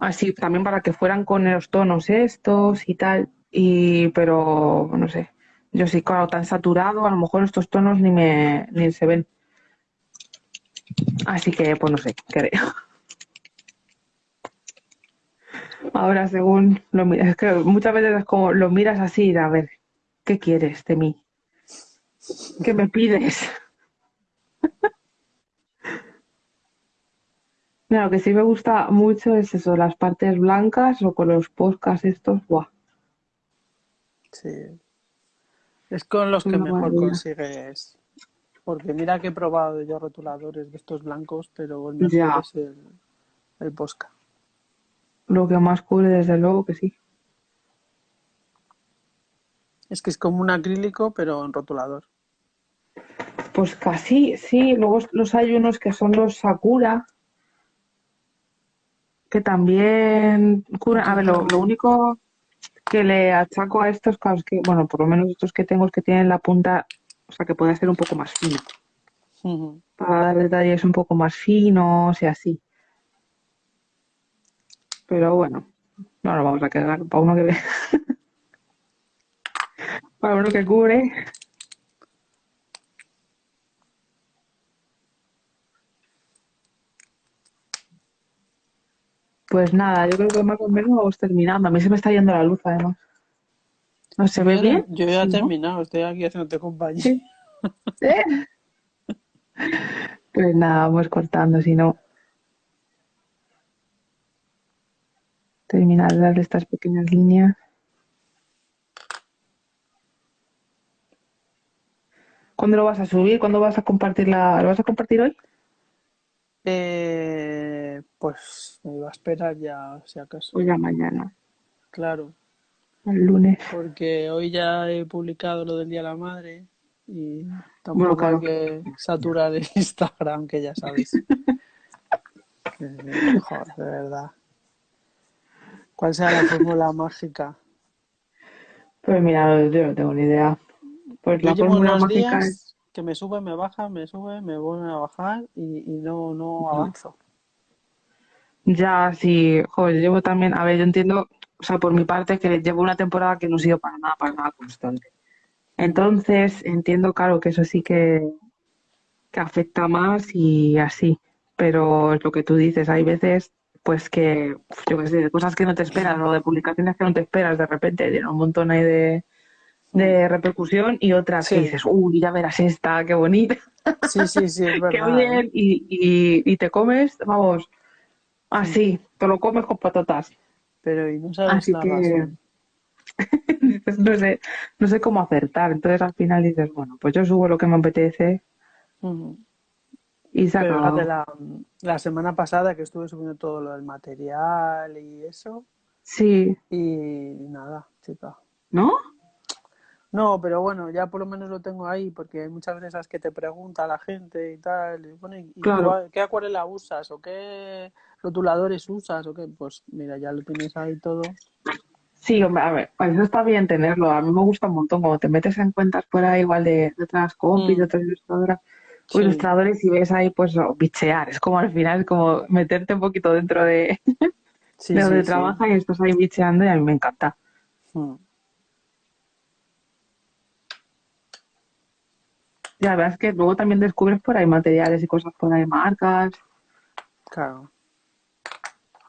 Así, también para que fueran con los tonos estos y tal. Y, pero, no sé. Yo sí, claro, tan saturado, a lo mejor estos tonos ni me, ni se ven. Así que, pues no sé, creo. Ahora, según lo miras, es que muchas veces es como lo miras así a ver, ¿qué quieres de mí? ¿Qué me pides? Mira, lo que sí me gusta mucho es eso, las partes blancas o con los podcasts estos, ¡buah! Sí. Es con los que Una mejor maravilla. consigues. Porque mira que he probado yo rotuladores de estos blancos, pero el mejor Ya. es el, el Posca. Lo que más cubre, desde luego que sí. Es que es como un acrílico, pero en rotulador. Pues casi, sí. Luego los hay unos que son los Sakura, que también cubren. A ver, lo, lo único que le achaco a estos, claro, es que, bueno, por lo menos estos que tengo es que tienen la punta, o sea, que puede ser un poco más fina, Ujú. para dar detalles un poco más finos y así. Pero bueno, no nos vamos a quedar para uno que ve. para uno que cubre. Pues nada, yo creo que más o menos vamos terminando. A mí se me está yendo la luz, además. ¿No se ve Yo, bien? yo ya he terminado, estoy aquí haciéndote compañía. Sí. ¿Eh? Pues nada, vamos cortando, si no. Terminar de darle estas pequeñas líneas. ¿Cuándo lo vas a subir? ¿Cuándo vas a compartir la... ¿Lo vas a compartir hoy? Eh, pues me iba a esperar ya, si acaso. O ya mañana, Claro, el lunes. porque hoy ya he publicado lo del Día de la Madre y Bueno, tampoco claro. hay que saturar el Instagram, que ya sabes. Que, joder, de verdad. ¿Cuál será la fórmula mágica? Pues mira, yo no tengo ni idea. Pues la fórmula mágica es... que me sube, me baja, me sube, me vuelve a bajar y, y no, no avanzo. Ya, sí, joder, llevo también, a ver, yo entiendo, o sea, por mi parte, que llevo una temporada que no ha sido para nada, para nada constante. Entonces, entiendo, claro, que eso sí que, que afecta más y así, pero es lo que tú dices, hay veces, pues que, yo qué sé, de cosas que no te esperas o de publicaciones que no te esperas, de repente tiene un montón ahí de, de repercusión y otras que dices, uy, ya verás esta, qué bonita, Sí, sí, sí, es qué bien, ¿eh? y, y, y te comes, vamos, así, te lo comes con patatas. Pero y no sabes Así la que razón. no sé, no sé cómo acertar. Entonces al final dices, bueno, pues yo subo lo que me apetece y se Pero la, la semana pasada que estuve subiendo todo lo del material y eso, Sí, y nada, chica. ¿no? No, pero bueno, ya por lo menos lo tengo ahí, porque hay muchas veces que te pregunta la gente y tal, y pone, ¿y Claro. tú, qué acuarela usas? ¿O qué rotuladores usas? ¿O qué? Pues mira, ya lo tienes ahí todo. Sí, hombre, a ver, pues eso está bien tenerlo. A mí me gusta un montón cuando te metes en cuentas ahí igual de, de otras compis, Mm. de otras ilustradoras, o Sí. ilustradores y ves ahí pues o bichear. Es como al final, es como meterte un poquito dentro de, Sí, de donde sí, trabajas y estás ahí bicheando y a mí me encanta. Mm. Y la verdad es que luego también descubres por ahí materiales y cosas por ahí, marcas, Claro,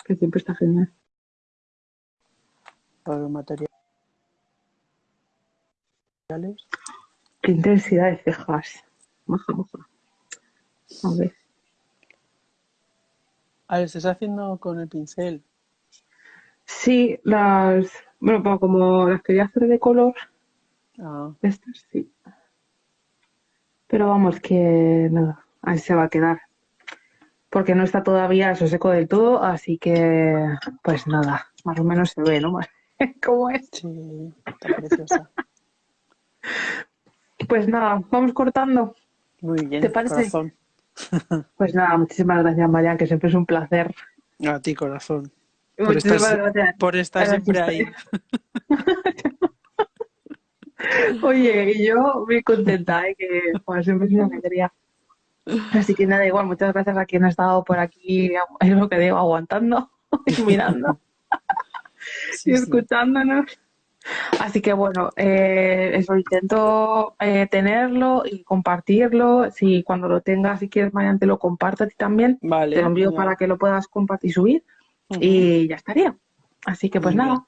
que siempre está genial. los materiales. Qué intensidad de cejas. Maja, maja. A ver. A ver, ¿estás haciendo con el pincel? Sí, las, bueno, como las quería hacer de color, Ah, estas sí. Pero vamos, que nada, ahí se va a quedar. Porque no está todavía eso seco del todo, así que pues nada, más o menos se ve, ¿no? ¿Cómo es? sí, está preciosa. Pues nada, vamos cortando. Muy bien, ¿Te parece? corazón. Pues nada, muchísimas gracias, Marian, que siempre es un placer. A ti, corazón. Por Muchísimas estar, gracias. por estar Gracias. siempre ahí. Oye, y yo muy contenta, ¿eh? que bueno, siempre es una alegría. Así que nada, igual, muchas gracias a quien ha estado por aquí, es lo que digo, aguantando y mirando Sí, y sí. escuchándonos. Así que bueno, eh, eso intento eh, tenerlo y compartirlo. Si cuando lo tengas, si quieres, Marian, te lo comparto a ti también. Vale. Te lo envío genial. para que lo puedas compartir y subir. Y ya estaría. Así que pues Muy nada,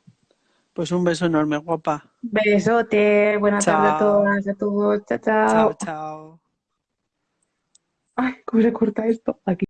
Pues un beso enorme, guapa. besote, buenas tardes a todas, a todos, chao, Chao, chao. chao. Ay, ¿cómo se corta esto? Aquí.